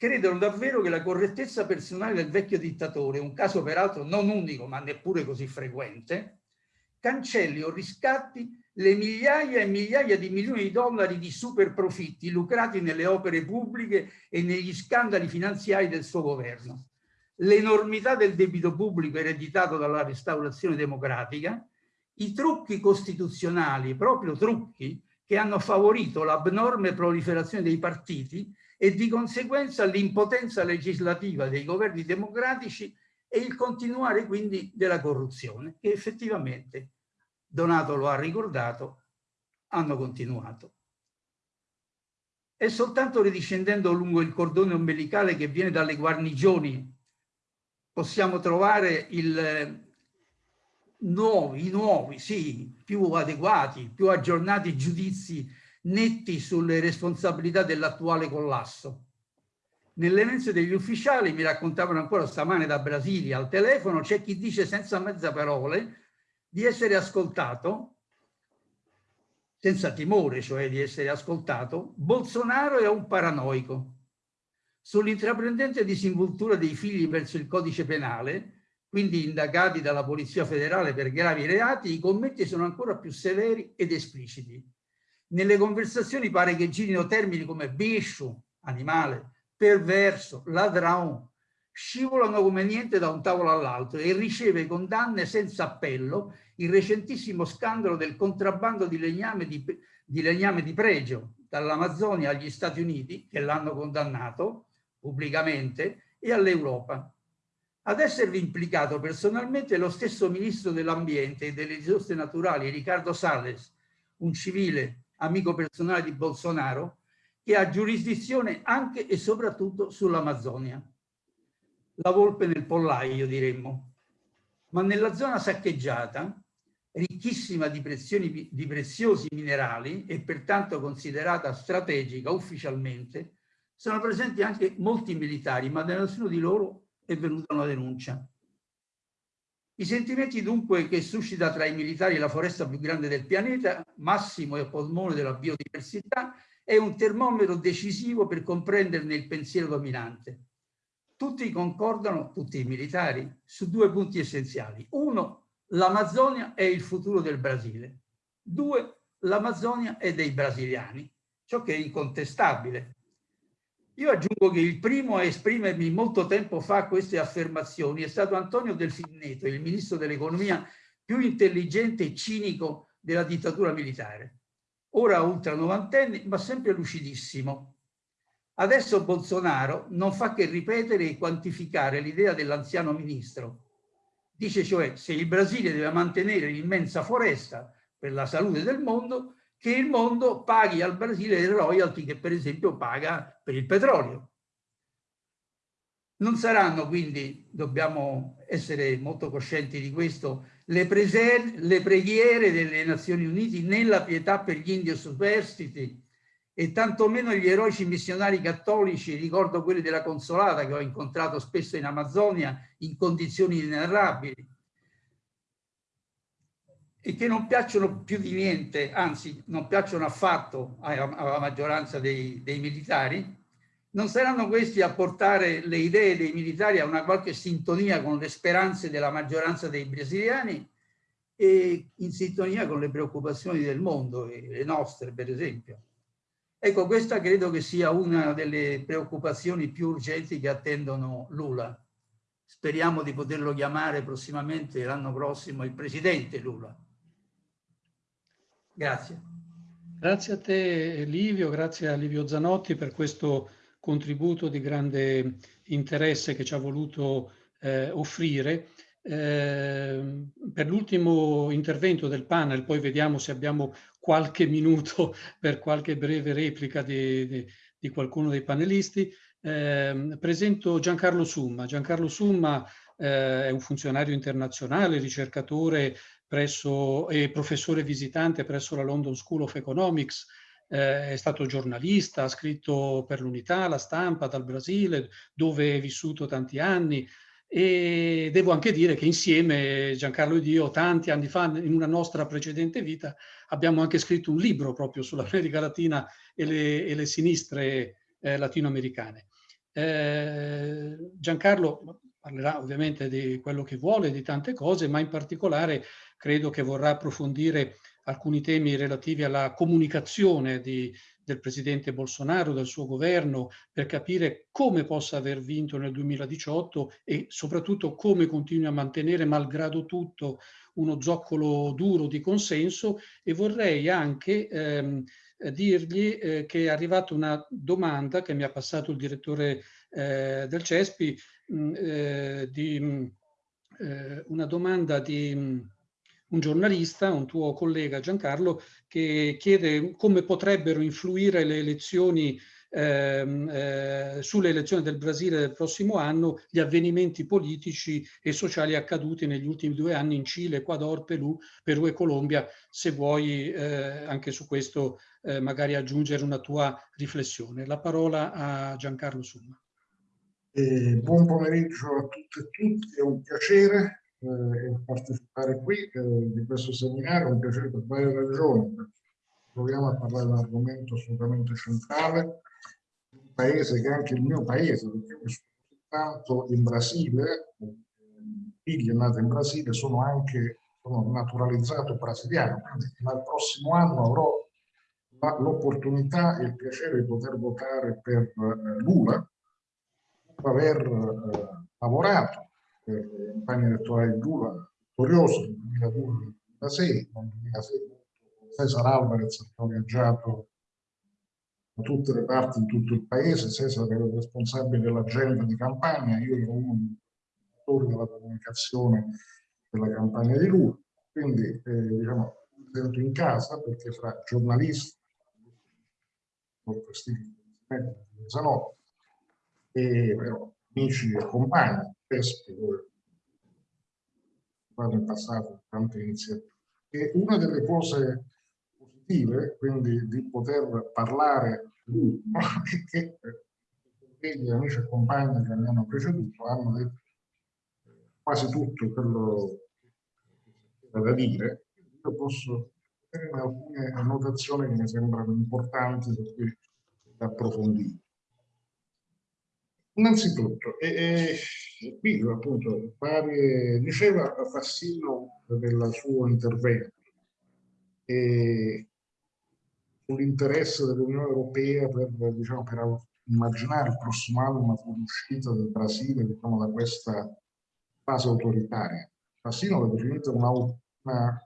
credono davvero che la correttezza personale del vecchio dittatore, un caso peraltro non unico ma neppure così frequente, cancelli o riscatti le migliaia e migliaia di milioni di dollari di super profitti lucrati nelle opere pubbliche e negli scandali finanziari del suo governo. L'enormità del debito pubblico ereditato dalla restaurazione democratica, i trucchi costituzionali, proprio trucchi, che hanno favorito l'abnorme proliferazione dei partiti e di conseguenza l'impotenza legislativa dei governi democratici e il continuare quindi della corruzione, che effettivamente, Donato lo ha ricordato, hanno continuato. È soltanto ridiscendendo lungo il cordone ombelicale che viene dalle guarnigioni possiamo trovare il, nuovi, nuovi, sì, più adeguati, più aggiornati giudizi netti sulle responsabilità dell'attuale collasso. Nelle mense degli ufficiali, mi raccontavano ancora stamane da Brasilia al telefono, c'è chi dice senza mezza parole di essere ascoltato, senza timore cioè di essere ascoltato, Bolsonaro è un paranoico. Sull'intraprendente disinvoltura dei figli verso il codice penale, quindi indagati dalla Polizia Federale per gravi reati, i commenti sono ancora più severi ed espliciti. Nelle conversazioni pare che girino termini come biscio, animale, perverso, ladrão, scivolano come niente da un tavolo all'altro e riceve condanne senza appello il recentissimo scandalo del contrabbando di legname di, di, legname di pregio dall'Amazzonia agli Stati Uniti, che l'hanno condannato pubblicamente, e all'Europa. Ad esservi implicato personalmente lo stesso ministro dell'ambiente e delle risorse naturali, Riccardo Salles, un civile amico personale di Bolsonaro, che ha giurisdizione anche e soprattutto sull'Amazzonia. La volpe nel pollaio, diremmo. Ma nella zona saccheggiata, ricchissima di, di preziosi minerali e pertanto considerata strategica ufficialmente, sono presenti anche molti militari, ma da nessuno di loro è venuta una denuncia. I sentimenti dunque che suscita tra i militari la foresta più grande del pianeta, massimo e polmone della biodiversità, è un termometro decisivo per comprenderne il pensiero dominante. Tutti concordano, tutti i militari, su due punti essenziali. Uno, l'Amazzonia è il futuro del Brasile. Due, l'Amazzonia è dei brasiliani, ciò che è incontestabile. Io aggiungo che il primo a esprimermi molto tempo fa queste affermazioni è stato Antonio Delfinneto, il ministro dell'economia più intelligente e cinico della dittatura militare. Ora ultra novantenne, ma sempre lucidissimo. Adesso Bolsonaro non fa che ripetere e quantificare l'idea dell'anziano ministro. Dice cioè se il Brasile deve mantenere l'immensa foresta per la salute del mondo, che il mondo paghi al Brasile le royalty che per esempio paga per il petrolio. Non saranno quindi, dobbiamo essere molto coscienti di questo, le, le preghiere delle Nazioni Unite nella pietà per gli indio superstiti e tantomeno gli eroici missionari cattolici, ricordo quelli della Consolata che ho incontrato spesso in Amazzonia in condizioni inenarrabili, e che non piacciono più di niente, anzi non piacciono affatto alla maggioranza dei, dei militari, non saranno questi a portare le idee dei militari a una qualche sintonia con le speranze della maggioranza dei brasiliani e in sintonia con le preoccupazioni del mondo, le nostre per esempio. Ecco, questa credo che sia una delle preoccupazioni più urgenti che attendono Lula. Speriamo di poterlo chiamare prossimamente l'anno prossimo il presidente Lula. Grazie. Grazie a te Livio, grazie a Livio Zanotti per questo contributo di grande interesse che ci ha voluto eh, offrire. Eh, per l'ultimo intervento del panel, poi vediamo se abbiamo qualche minuto per qualche breve replica di, di, di qualcuno dei panelisti, eh, presento Giancarlo Summa. Giancarlo Summa eh, è un funzionario internazionale, ricercatore presso, e professore visitante presso la London School of Economics, eh, è stato giornalista, ha scritto per l'Unità, la stampa dal Brasile, dove è vissuto tanti anni, e devo anche dire che insieme Giancarlo ed io tanti anni fa in una nostra precedente vita abbiamo anche scritto un libro proprio sull'America Latina e le, e le sinistre eh, latinoamericane. Eh, Giancarlo parlerà ovviamente di quello che vuole, di tante cose, ma in particolare credo che vorrà approfondire alcuni temi relativi alla comunicazione di, del presidente Bolsonaro, del suo governo, per capire come possa aver vinto nel 2018 e soprattutto come continui a mantenere, malgrado tutto, uno zoccolo duro di consenso. E vorrei anche ehm, dirgli eh, che è arrivata una domanda che mi ha passato il direttore eh, del CESPI, mh, mm, eh, di, mm, eh, una domanda di mh, mm, un giornalista, un tuo collega Giancarlo, che chiede come potrebbero influire le elezioni ehm, eh, sulle elezioni del Brasile del prossimo anno gli avvenimenti politici e sociali accaduti negli ultimi due anni in Cile, Ecuador, Perù, Perù e Colombia. Se vuoi eh, anche su questo eh, magari aggiungere una tua riflessione. La parola a Giancarlo Summa. Eh, buon pomeriggio a tutte e tutti, è un piacere eh, partecipare qui eh, di questo seminario, un piacere per varie ragioni. Proviamo a parlare di un argomento assolutamente centrale, un paese che è anche il mio paese, perché io soltanto in Brasile, figli nati in Brasile, sono anche sono naturalizzato brasiliano, quindi dal prossimo anno avrò l'opportunità e il piacere di poter votare per eh, Lula, dopo aver eh, lavorato eh, campagna elettorale di Lula, vittorioso nel 2002-2006, nel 2006 Cesar Alvarez ha viaggiato da tutte le parti in tutto il paese, Cesar era il responsabile dell'agenda di campagna, io ero uno dei autori della comunicazione della campagna di Lula, quindi eh, diciamo, sento in casa perché fra giornalisti, molto stili, Zanotti, e però, amici e compagni, PESP, dove nel passato tante iniziative. E una delle cose positive, quindi di poter parlare è che gli amici e compagni che mi hanno preceduto hanno detto quasi tutto quello che c'era da dire. Io posso fare alcune annotazioni che mi sembrano importanti cui approfondire. Innanzitutto, e, e, qui appunto pare, diceva Fassino nel suo intervento sull'interesse dell'Unione Europea per, diciamo, per immaginare il prossimo anno una fuoriuscita del Brasile diciamo, da questa fase autoritaria. Fassino l'ha definita una, una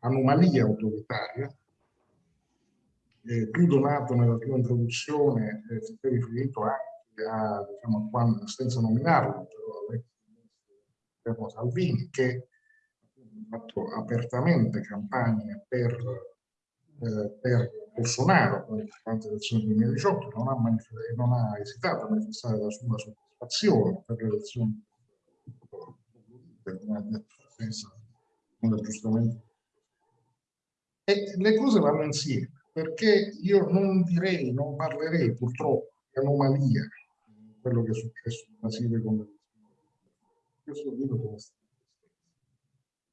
eh, autoritaria eh, più donato nella tua introduzione eh, si è riferito anche ha, diciamo, quando, senza nominarlo, però Salvini, che ha fatto apertamente campagne per, eh, per Bolsonaro durante le elezioni del 2018, non ha, non ha esitato a manifestare la sua soddisfazione per le elezioni come ha detto senza giustamente. E le cose vanno insieme, perché io non direi, non parlerei purtroppo di anomalia quello che è successo in Brasile con le questo dico come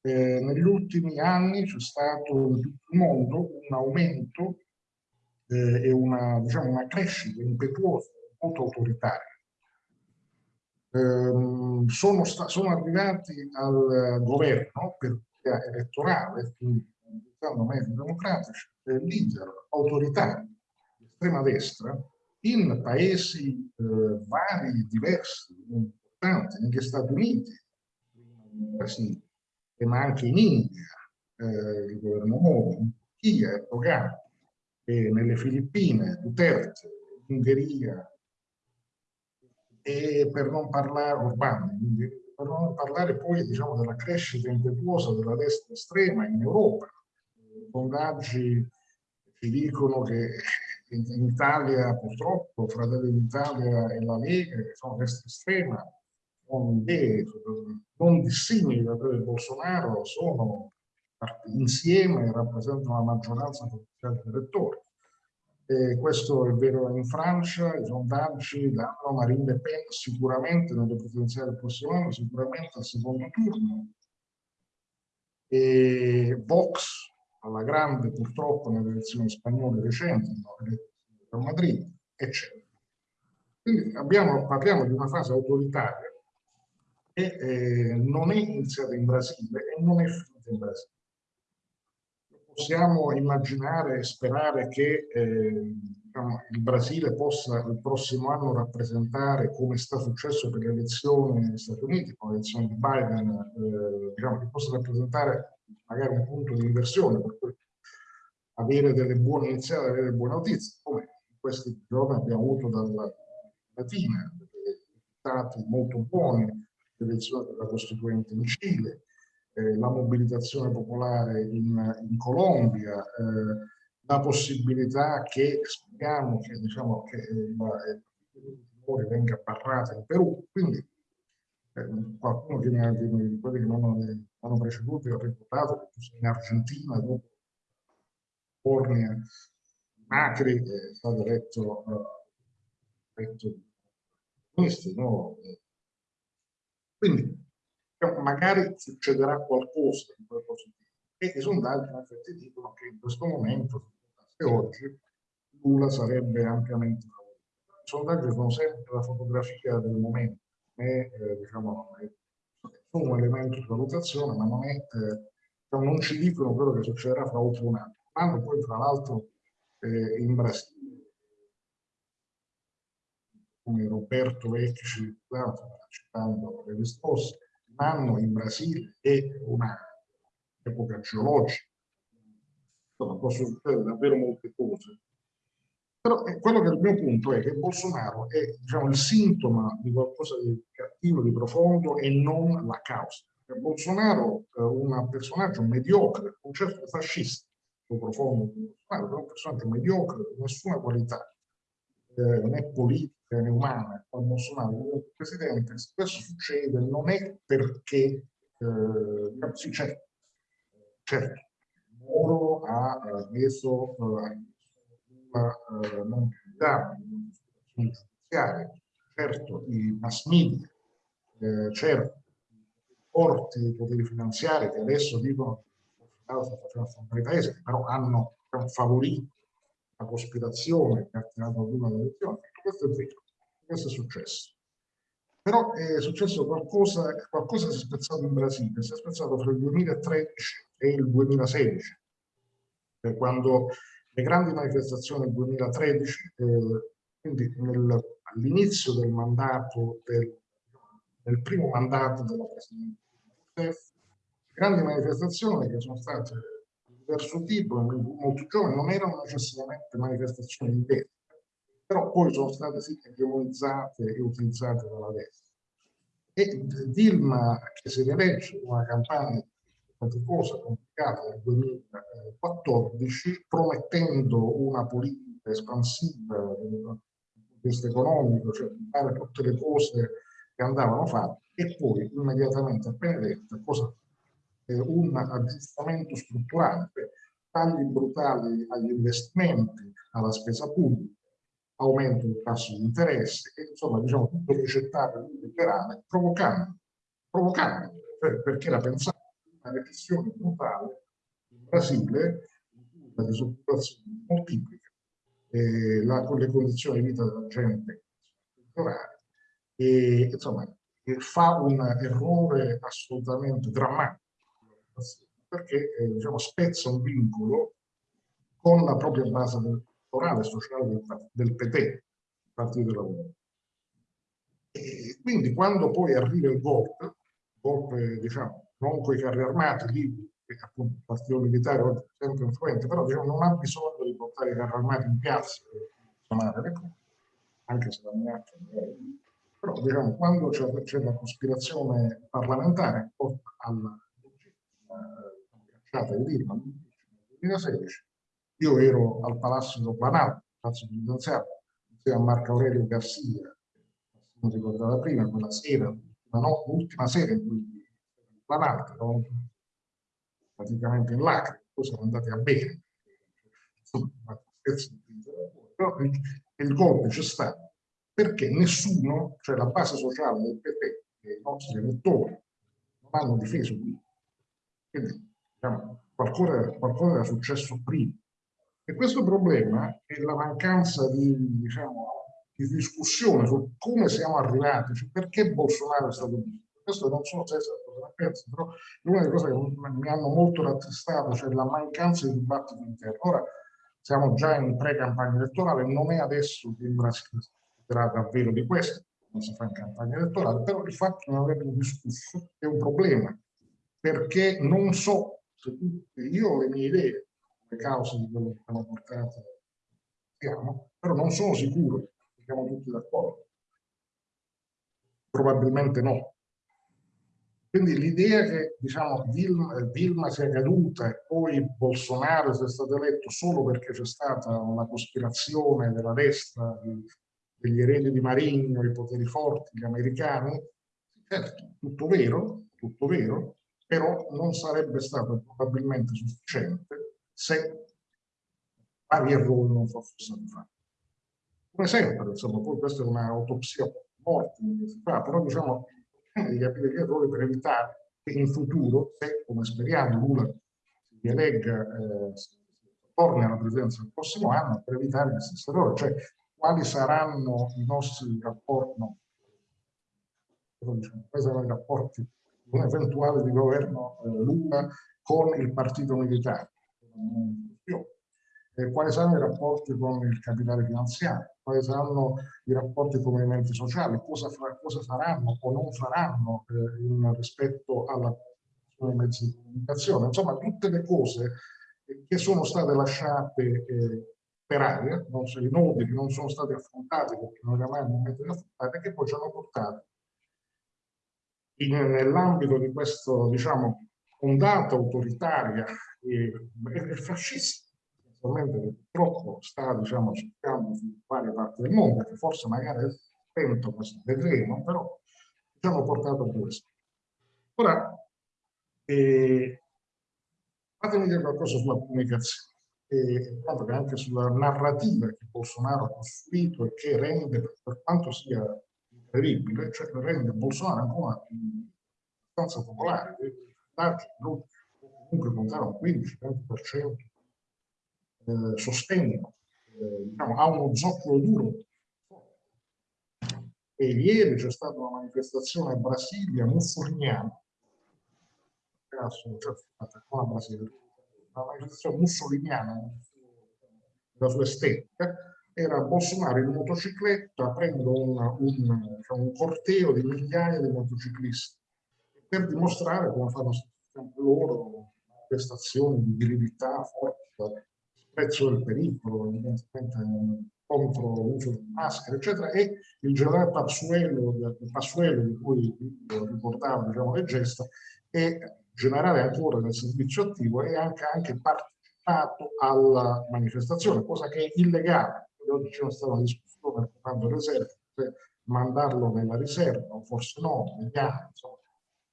eh, negli ultimi anni c'è stato in tutto il mondo un aumento eh, e una, diciamo, una crescita impetuosa, molto autoritaria. Eh, sono, sono, arrivati al governo per via elettorale, quindi utilizzando mezzi democratici, leader autoritari di estrema destra in paesi eh, vari, diversi, importanti, negli Stati Uniti, in ma anche in India, eh, il governo Moro, in Turchia, Erdogan, e nelle Filippine, Duterte, Ungheria, e per non parlare, Urbani, per non parlare poi diciamo, della crescita impetuosa della destra estrema in Europa. I sondaggi ci dicono che in Italia purtroppo Fratelli d'Italia e la Lega, che sono destra estrema, con idee non dissimili da quelle di Bolsonaro, sono insieme rappresentano la maggioranza potenziale degli. E questo è vero in Francia, i sondaggi danno Marine Le Pen sicuramente nelle presidenziali del prossimo anno, sicuramente al secondo turno. E Vox alla grande purtroppo nelle elezioni spagnole recenti, a Madrid, eccetera. Quindi abbiamo, parliamo di una fase autoritaria che eh, non è iniziata in Brasile e non è finita in Brasile. Possiamo immaginare e sperare che eh, diciamo, il Brasile possa il prossimo anno rappresentare, come sta successo per le elezioni negli Stati Uniti, con l'elezione di Biden, eh, diciamo, che possa rappresentare magari un punto di inversione, per avere delle buone iniziative, avere delle buone notizie, come in questi giorni abbiamo avuto dalla Latina, risultati molto buoni, l'elezione della Costituente in Cile, eh, la mobilitazione popolare in, in Colombia, eh, la possibilità che speriamo che, diciamo, che il Fujimori venga barrata in Perù. Quindi eh, qualcuno che mi ha, quelli che mi hanno, hanno preceduto ha ricordato che in Argentina dopo Bornia Macri è stato eletto, uh, eletto questi, no? Quindi magari succederà qualcosa di quel positivo. E i sondaggi in effetti dicono che in questo momento, se oggi, Lula sarebbe ampiamente favorito. I sondaggi sono sempre la fotografia del momento, è, eh, diciamo, è, un elemento di valutazione, ma non, è, eh, diciamo, non ci dicono quello che succederà fra oltre un anno. Vanno poi, tra l'altro, eh, in Brasile, come Roberto Vecchi, citando le risposte, un anno in Brasile è un'epoca geologica, insomma possono succedere davvero molte cose. Però eh, quello che è il mio punto è che Bolsonaro è diciamo, il sintomo di qualcosa di cattivo, di profondo e non la causa. Bolsonaro è un personaggio mediocre, un certo fascista, profondo, Bolsonaro è un personaggio mediocre, nessuna qualità, eh, né politica né umana, quando Bolsonaro è presidente, spesso succede, non è perché, eh, sì, certo, certo, Moro ha reso eh, una eh, non candidata, una giudiziaria, certo i mass media, eh, certo i forti poteri finanziari che adesso dicono che sta facendo affrontare i paesi, però hanno favorito la cospirazione che ha tirato ad una delle elezioni. Questo è vero, questo è successo. Però è successo qualcosa, qualcosa si è spezzato in Brasile, si è spezzato fra il 2013 e il 2016, quando le grandi manifestazioni del 2013, eh, quindi all'inizio del mandato, del, del, primo mandato della Presidente grandi manifestazioni che sono state diverso tipo, molto giovani, non erano necessariamente manifestazioni di destra, però poi sono state sì egemonizzate e utilizzate dalla destra. E Dilma, che si rilegge una campagna faticosa, complicata nel 2014, promettendo una politica espansiva dal punto di economico, cioè fare tutte le cose che andavano fatte, e poi immediatamente appena detta cosa eh, un aggiustamento strutturale, tagli brutali agli investimenti, alla spesa pubblica, aumento del tasso di interesse, e, insomma diciamo tutto ricettato liberale, provocando, provocando cioè, perché era pensato una recessione brutale in Brasile, la disoccupazione moltiplica, eh, la, le condizioni di vita della gente e insomma fa un errore assolutamente drammatico perché eh, diciamo, spezza un vincolo con la propria base elettorale sociale del, del PT, Partito del Lavoro. E quindi quando poi arriva il golpe, golpe diciamo, non con i carri armati, lì che appunto il partito militare è sempre influente, però diciamo, non ha bisogno di portare i carri armati in piazza per funzionare le cose, anche se la minaccia è però diciamo, quando c'è la cospirazione parlamentare porta alla cacciata in Dilma nel 2016. Io ero al Palazzo del Planalto, Palazzo Presidenziale, insieme a Marco Aurelio Garcia, come ricordava prima, quella sera, l'ultima sera in cui il Planalto, eravamo praticamente in lacrime, poi siamo andati a bere. Però il golpe c'è stato perché nessuno, cioè la base sociale del PP e i nostri elettori, non hanno difeso qui quindi diciamo, qualcosa, qualcosa era successo prima. E questo problema è la mancanza di, diciamo, di discussione su come siamo arrivati, cioè perché Bolsonaro è stato visto. Questo non so se cosa ne pensi, però è una delle cose che mi hanno molto rattristato, cioè la mancanza di dibattito interno. Ora siamo già in pre-campagna elettorale, non è adesso che il Brasile discuterà davvero di questo, non si fa in campagna elettorale, però il fatto di non averlo discusso è un problema, perché non so se tutti, io ho le mie idee, le cause di quello che abbiamo portato, siamo, però non sono sicuro che siamo tutti d'accordo. Probabilmente no. Quindi l'idea che diciamo, Dilma, Dilma, sia caduta e poi Bolsonaro sia stato eletto solo perché c'è stata una cospirazione della destra, degli eredi di Marigno, i poteri forti, gli americani, certo, tutto vero, tutto vero, però non sarebbe stato probabilmente sufficiente se vari errori non fossero stati fatti. Come sempre, insomma, poi questa è un'autopsia morte però diciamo di capire gli errori per evitare che in futuro, se come speriamo Lula si rielegga, eh, torni alla presidenza il prossimo anno, per evitare gli stessi errori, cioè quali saranno i nostri rapporti, no, diciamo, quali saranno i rapporti un eventuale di governo eh, Lula con il partito militare. Eh, quali saranno i rapporti con il capitale finanziario, quali saranno i rapporti con i movimenti sociali, cosa, fra, cosa faranno o non faranno eh, in, rispetto alla mezzi di comunicazione. Insomma, tutte le cose che sono state lasciate eh, per aria, non so, i nodi che non sono stati affrontati perché non era mai il momento di affrontare, che poi ci hanno portato nell'ambito di questo, diciamo, ondata autoritaria e, e fascista, essenzialmente che purtroppo sta, diciamo, cercando su varie parti del mondo, che forse magari è spento, vedremo, però ci hanno portato a questo. Ora, eh, fatemi dire qualcosa sulla comunicazione, e anche sulla narrativa che Bolsonaro ha costruito e che rende, per quanto sia terribile, cioè rende Bolsonaro ancora abbastanza popolare, tanti gruppi comunque contano un 15-20% eh, sostengono, eh, diciamo, ha uno zoccolo duro. E ieri c'è stata una manifestazione a Brasilia mussoliniana, cioè, una, manifestazione mussoliniana la sua estetica, era Bolsonaro in motocicletta prendo un, un, diciamo, un corteo di migliaia di motociclisti per dimostrare come fanno sempre loro prestazioni di virilità forte, prezzo del pericolo, evidentemente contro l'uso di maschere, eccetera, e il generale Passuelo, Passuelo di cui ricordavo diciamo, le gesta, è generale ancora nel servizio attivo e anche, anche partecipato alla manifestazione, cosa che è illegale oggi c'è stata una discussione riguardo l'esercito, se mandarlo nella riserva forse no, vediamo, insomma.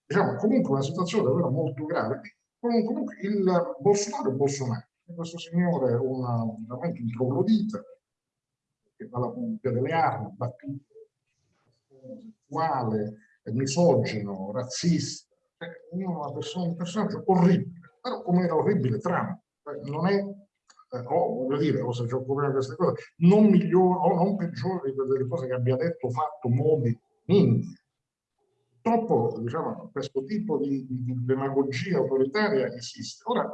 Diciamo, comunque una situazione davvero molto grave. Comunque il Bolsonaro è Bolsonaro, questo signore una, veramente un troglodita, che fa la pubblica delle armi, battuto, sessuale, misogino, razzista, cioè, una persona, un personaggio orribile, però come era orribile Trump, cioè, non è eh, o voglio dire, o se c'è un problema di queste cose, non migliore o non peggiore delle cose che abbia detto, fatto, modi minimi. Purtroppo, diciamo, questo tipo di, di, demagogia autoritaria esiste. Ora,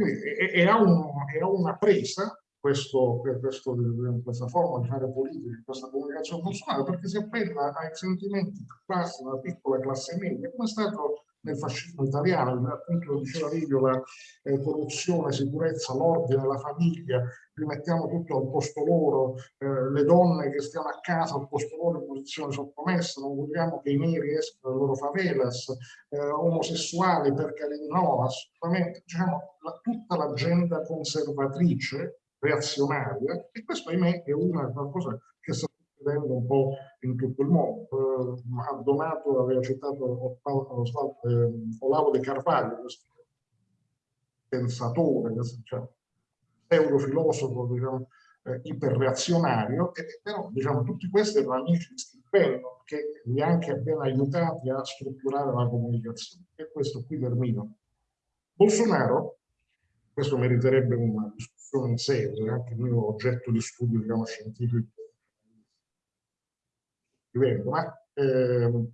quindi, ha un, è una presa questo, questo, questa forma di fare politica, questa comunicazione personale, perché si appella ai sentimenti classici della piccola classe media, come è stato nel fascismo italiano, appunto lo diceva Livio, la eh, corruzione, sicurezza, l'ordine, la famiglia, rimettiamo tutto al posto loro, eh, le donne che stiano a casa al posto loro in posizione sottomessa, non vogliamo che i neri escano dalle loro favelas, eh, omosessuali perché no, assolutamente, diciamo, la, tutta l'agenda conservatrice, reazionaria, e questo ahimè è una qualcosa che sta succedendo un po' in tutto il mondo. Eh, Donato aveva citato eh, Olavo De Carvalho, questo pensatore, questo cioè, pseudofilosofo, diciamo, eh, iperreazionario, e, però diciamo, tutti questi erano amici di Stilpello che li ha anche appena aiutati a strutturare la comunicazione. E questo qui termino. Bolsonaro, questo meriterebbe una discussione in sé, è anche il mio oggetto di studio diciamo, scientifico scrivendo, ma eh,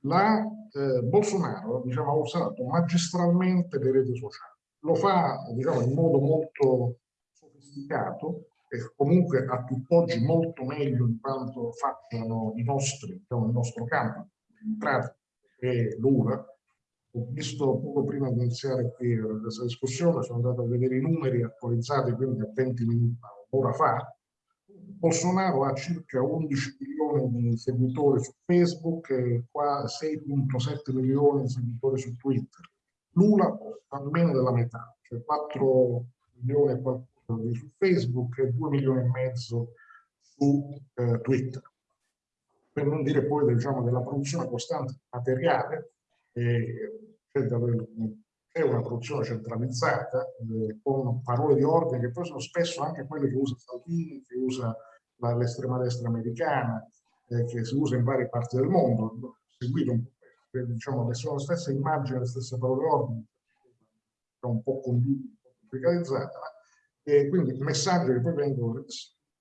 la, eh, Bolsonaro diciamo, ha usato magistralmente le reti sociali. Lo fa diciamo, in modo molto sofisticato e comunque a tutt'oggi molto meglio di quanto facciano i nostri, diciamo, il nostro campo, e l'URA. Ho visto poco prima di iniziare qui questa discussione, sono andato a vedere i numeri attualizzati quindi a 20 minuti, un'ora fa, Bolsonaro ha circa 11 milioni di seguitori su Facebook e 6.7 milioni di seguitori su Twitter. Lula ha meno della metà, cioè 4 milioni e qualcosa su Facebook e 2 milioni e mezzo su eh, Twitter. Per non dire poi diciamo, della produzione costante materiale, eh, è una produzione centralizzata, eh, con parole di ordine che poi sono spesso anche quelle che usa Salvini, che usa l'estrema destra americana, eh, che si usa in varie parti del mondo. Seguito un po', diciamo, le sono le stesse immagini, le stesse parole ordine, un po' complicatizzata, e quindi messaggi che poi vengono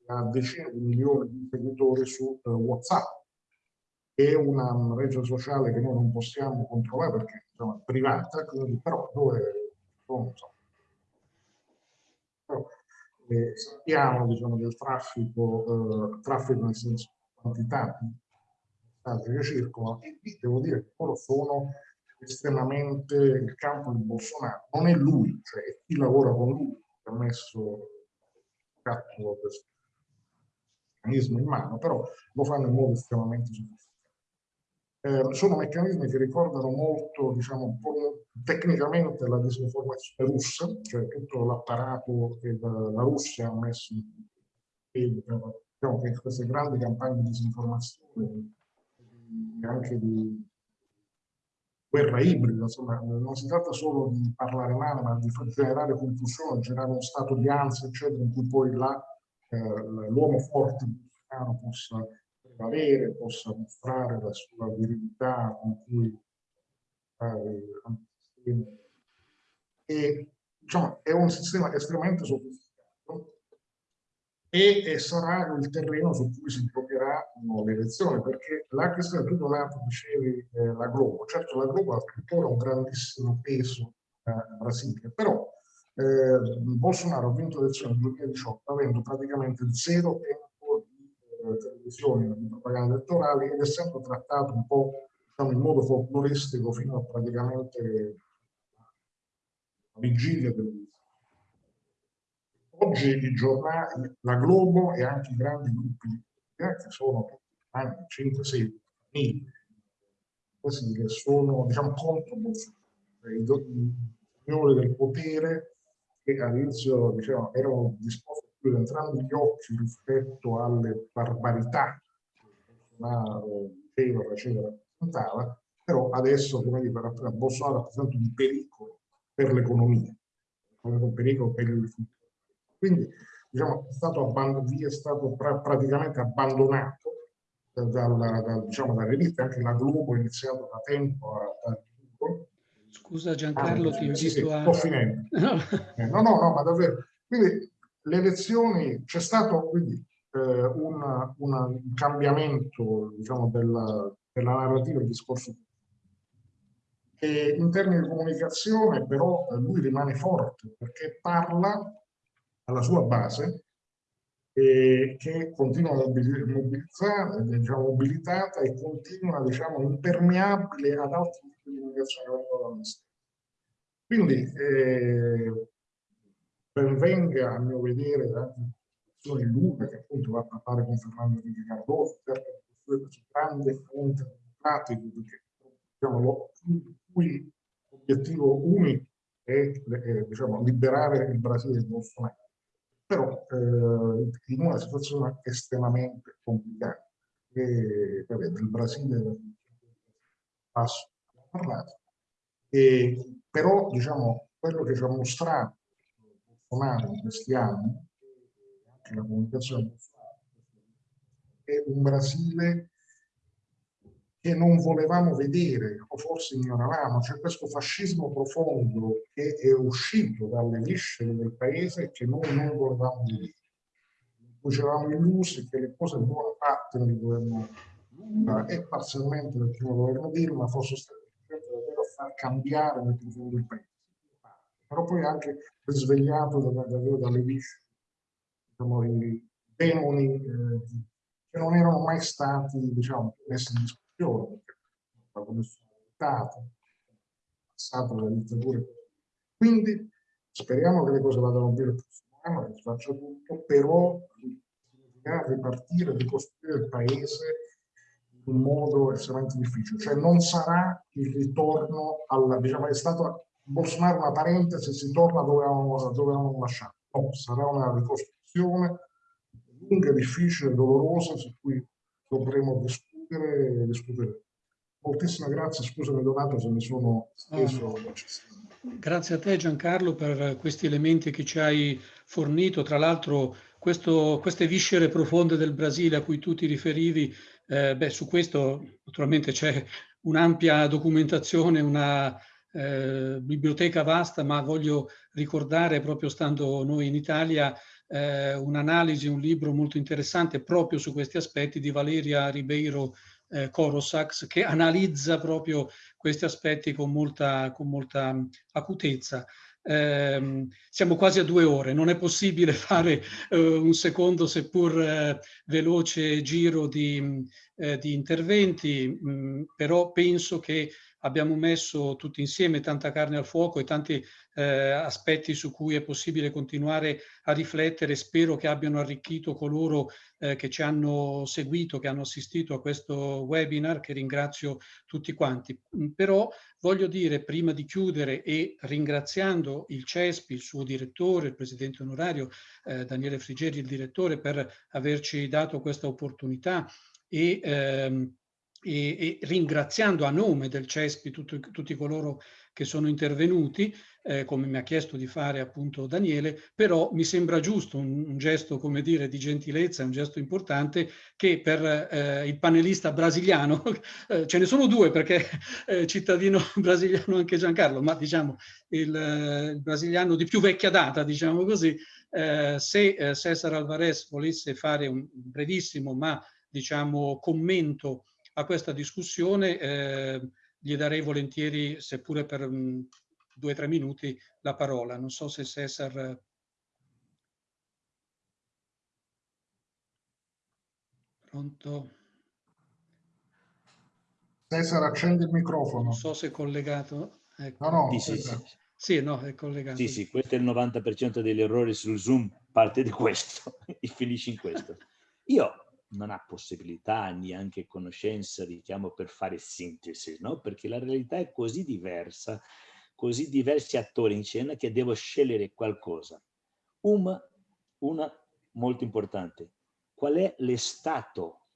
a decine di milioni di seguitori su uh, WhatsApp. È una rete sociale che noi non possiamo controllare perché insomma, è privata, quindi, però dove sono, però, eh, sappiamo diciamo, del traffico, eh, traffico nel senso quantità che circolano e qui devo dire che loro sono estremamente il campo di Bolsonaro. Non è lui, cioè è chi lavora con lui che ha messo il questo meccanismo in mano, però lo fanno in modo estremamente sofisticato. Eh, sono meccanismi che ricordano molto, diciamo, tecnicamente la disinformazione russa, cioè tutto l'apparato che la, Russia ha messo in piedi, diciamo che queste grandi campagne di disinformazione e anche di guerra ibrida, insomma, non si tratta solo di parlare male, ma di generare confusione, generare uno stato di ansia, eccetera, in cui poi eh, l'uomo forte possa prevalere, possa mostrare la sua virilità con cui eh, e diciamo, è un sistema estremamente sofisticato e, sarà il terreno su cui si impropieranno le elezioni, perché la questione sei tu donato dicevi eh, la Globo, certo la Globo ha tuttora un grandissimo peso eh, in Brasile, però eh, Bolsonaro ha vinto le elezioni nel 2018 avendo praticamente il 0,1% televisione, di propaganda elettorale ed è sempre trattato un po' diciamo, in modo folcloristico fino a praticamente la vigilia del Oggi i giornali, la Globo e anche i grandi gruppi che sono 5-6 mila, così che sono diciamo, contro i signori del potere che all'inizio diciamo, erano disposti entrambi gli occhi rispetto alle barbarità che Bolsonaro diceva, faceva, rappresentava, però adesso, come dire, Bolsonaro rappresenta un pericolo per l'economia, un pericolo per il futuro. Quindi, diciamo, è stato, è stato pra praticamente abbandonato dalla, da, diciamo, dalle riviste, anche la Globo ha iniziato da tempo a, a Scusa Giancarlo, ah, ti invito sì, sì, a... Sto finendo. No. Eh, no, no, no, ma davvero. Quindi le elezioni, c'è stato quindi eh, un, un, cambiamento diciamo, della, della narrativa del discorso e in termini di comunicazione però lui rimane forte perché parla alla sua base eh, che continua mobilizzata, diciamo, mobilitata e continua diciamo, impermeabile ad altri tipi di comunicazione che vengono dall'esterno. Quindi eh, ben venga a mio vedere la situazione lunga che appunto va a parlare con Fernando Enrique Cardoso, questo grande fronte democratico perché diciamo, lo, cui l'obiettivo unico è, è diciamo, liberare il Brasile da Bolsonaro. Però eh, in una situazione estremamente complicata. E, vabbè, del Brasile passo parlato. E, però diciamo, quello che ci ha mostrato Bolsonaro in questi anni, anche la comunicazione è un Brasile che non volevamo vedere o forse ignoravamo, c'è questo fascismo profondo che è uscito dalle viscere del paese che noi non volevamo vedere. Poi ci illusi che le cose buone fatte nel governo lunga e parzialmente del primo governo Dilma fosse stato davvero a far cambiare nel profondo il paese. Però poi anche risvegliato davvero dalle viscere, diciamo, i demoni eh, che non erano mai stati diciamo, messi in discussione, perché come sono votato, passato la dittatura. Quindi speriamo che le cose vadano bene il prossimo anno, che si faccia tutto, però ripartire, ricostruire il paese in un modo estremamente difficile. Cioè non sarà il ritorno alla, diciamo, è stato Bolsonaro una parentesi, si torna dove avevamo, lasciato. No, sarà una ricostruzione lunga, difficile, dolorosa, su cui dovremo discutere e discutere. Moltissime grazie, scusami Donato se mi sono steso. Grazie a te Giancarlo per questi elementi che ci hai fornito. Tra l'altro queste viscere profonde del Brasile a cui tu ti riferivi, eh, beh, su questo naturalmente c'è un'ampia documentazione, una eh, biblioteca vasta, ma voglio ricordare, proprio stando noi in Italia, eh, un'analisi, un libro molto interessante proprio su questi aspetti di Valeria Ribeiro eh, Corosax, che analizza proprio questi aspetti con molta, con molta acutezza. Eh, siamo quasi a due ore, non è possibile fare eh, un secondo seppur eh, veloce giro di, eh, di interventi, mh, mm, però penso che abbiamo messo tutti insieme tanta carne al fuoco e tanti eh, aspetti su cui è possibile continuare a riflettere. Spero che abbiano arricchito coloro eh, che ci hanno seguito, che hanno assistito a questo webinar, che ringrazio tutti quanti. Mm, però voglio dire, prima di chiudere e ringraziando il CESPI, il suo direttore, il presidente onorario eh, Daniele Frigeri, il direttore, per averci dato questa opportunità e ehm, e, e, ringraziando a nome del CESPI tutti, tutti coloro che sono intervenuti, eh, come mi ha chiesto di fare appunto Daniele, però mi sembra giusto un, un gesto, come dire, di gentilezza, un gesto importante che per eh, il panelista brasiliano, eh, ce ne sono due perché eh, cittadino brasiliano anche Giancarlo, ma diciamo il, eh, il brasiliano di più vecchia data, diciamo così, eh, se Cesar Alvarez volesse fare un brevissimo ma diciamo commento a questa discussione eh, gli darei volentieri, seppure per um, due o tre minuti, la parola. Non so se Cesar... Pronto? Cesar, accendi il microfono. Non so se è collegato. Ecco. No, no, sì, sì, sì. sì, no, è collegato. Sì, sì, questo è il 90% degli errori sul Zoom, parte di questo e finisce in questo. Io non ha possibilità neanche conoscenza, diciamo, per fare sintesi, no? Perché la realtà è così diversa, così diversi attori in scena che devo scegliere qualcosa. Una, una molto importante, qual è l'estato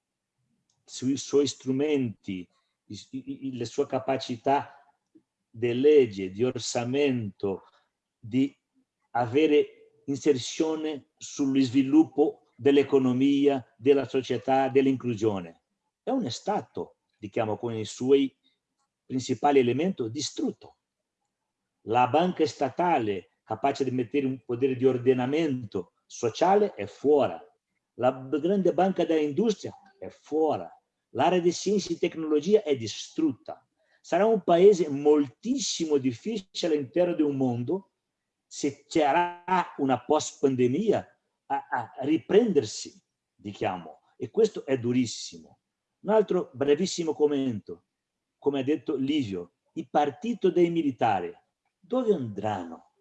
sui suoi strumenti, le sue capacità di legge, di orsamento, di avere inserzione sullo sviluppo dell'economia, della società, dell'inclusione. È un Stato, diciamo, con i suoi principali elementi distrutto. La banca statale, capace di mettere un potere di ordinamento sociale, è fuori. La grande banca dell'industria è fuori. L'area di scienza e tecnologia è distrutta. Sarà un paese moltissimo difficile all'interno di un mondo se c'era una post-pandemia a, a riprendersi, diciamo, e questo è durissimo. Un altro brevissimo commento, come ha detto Livio, il partito dei militari, dove andranno?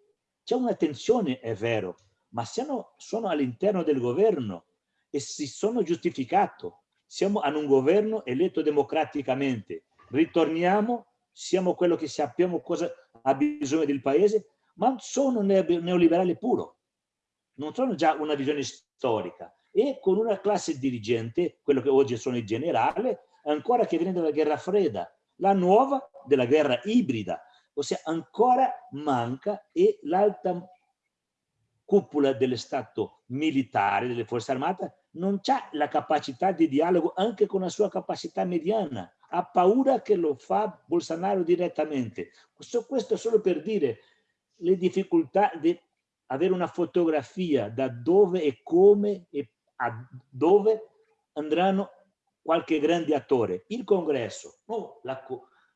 C'è una tensione, è vero, ma siano, sono all'interno del governo e si sono giustificato. Siamo in un governo eletto democraticamente. Ritorniamo, siamo quello che sappiamo cosa ha bisogno del paese, ma sono neoliberale puro non sono già una visione storica e con una classe dirigente, quello che oggi sono i generali, ancora che viene dalla guerra fredda, la nuova della guerra ibrida, ossia ancora manca e l'alta cupola dello Stato militare, delle forze armate, non ha la capacità di dialogo anche con la sua capacità mediana, ha paura che lo fa Bolsonaro direttamente. Questo, questo solo per dire le difficoltà di avere una fotografia da dove e come e a dove andranno qualche grande attore, il congresso, no, la,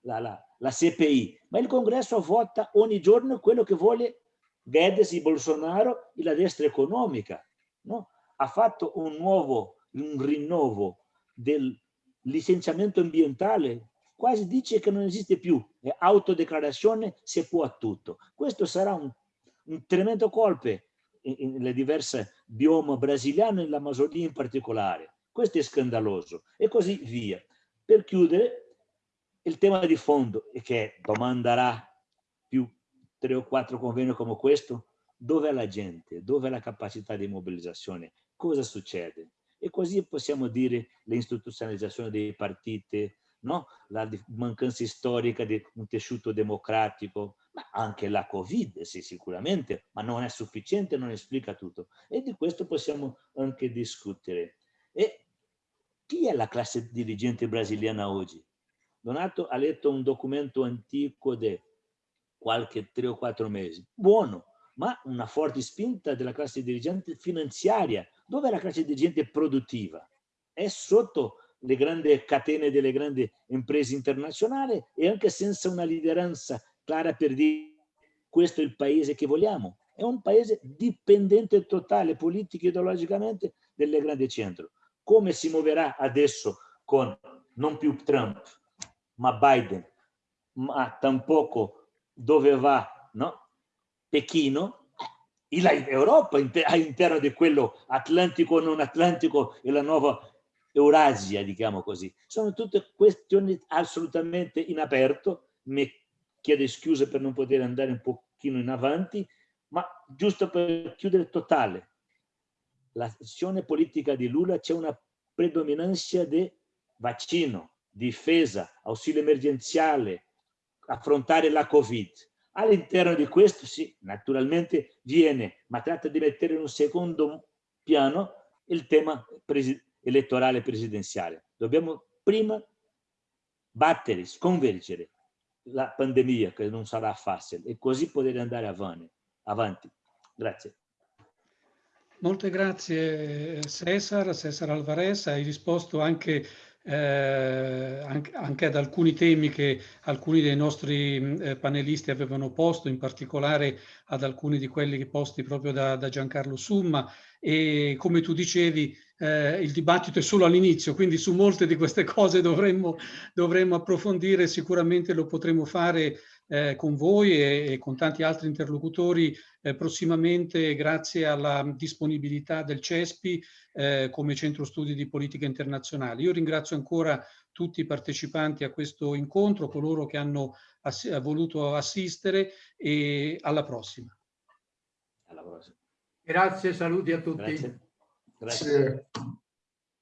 la, la, la CPI, ma il congresso vota ogni giorno quello che vuole Guedes e Bolsonaro e la destra economica. No? Ha fatto un nuovo, un rinnovo del licenziamento ambientale, quasi dice che non esiste più, è autodeclarazione, si può a tutto. Questo sarà un, un tremendo colpo nelle diverse biome brasiliane, nell'Amazzonia in particolare. Questo è scandaloso e così via. Per chiudere, il tema di fondo, e che domanderà più tre o quattro convegni come questo, dove è la gente, dove è la capacità di mobilizzazione, cosa succede? E così possiamo dire l'istituzionalizzazione dei partiti, no? la mancanza storica di un tessuto democratico, ma anche la Covid, sì, sicuramente, ma non è sufficiente, non esplica tutto. E di questo possiamo anche discutere. E chi è la classe dirigente brasiliana oggi? Donato ha letto un documento antico di qualche tre o quattro mesi. Buono, ma una forte spinta della classe dirigente finanziaria. Dove è la classe dirigente produttiva? È sotto le grandi catene delle grandi imprese internazionali e anche senza una lideranza clara per dire questo è il paese che vogliamo. È un paese dipendente totale, politico e ideologicamente, delle grandi centro. Come si muoverà adesso con non più Trump, ma Biden, ma tampoco dove va no? Pechino, e l'Europa all'interno di quello atlantico non atlantico e la nuova Eurasia, diciamo così. Sono tutte questioni assolutamente in aperto, mi chiedo scuse per non poter andare un pochino in avanti, ma giusto per chiudere totale, l'azione politica di Lula c'è una predominanza di vaccino, difesa, ausilio emergenziale, affrontare la Covid. All'interno di questo, sì, naturalmente viene, ma tratta di mettere in un secondo piano il tema elettorale presidenziale. Dobbiamo prima battere, sconvergere la pandemia, che non sarà facile, e così poter andare avanti. Grazie. Molte grazie Cesar, Cesar Alvarez, hai risposto anche, eh, anche, ad alcuni temi che alcuni dei nostri eh, panelisti avevano posto, in particolare ad alcuni di quelli posti proprio da, da Giancarlo Summa. E come tu dicevi eh, il dibattito è solo all'inizio, quindi su molte di queste cose dovremmo, dovremmo approfondire, sicuramente lo potremo fare eh, con voi e, e, con tanti altri interlocutori eh, prossimamente grazie alla disponibilità del CESPI eh, come centro studi di politica internazionale. Io ringrazio ancora tutti i partecipanti a questo incontro, coloro che hanno ass voluto assistere e alla prossima. Alla prossima. Grazie, saluti a tutti. Grazie. Grazie.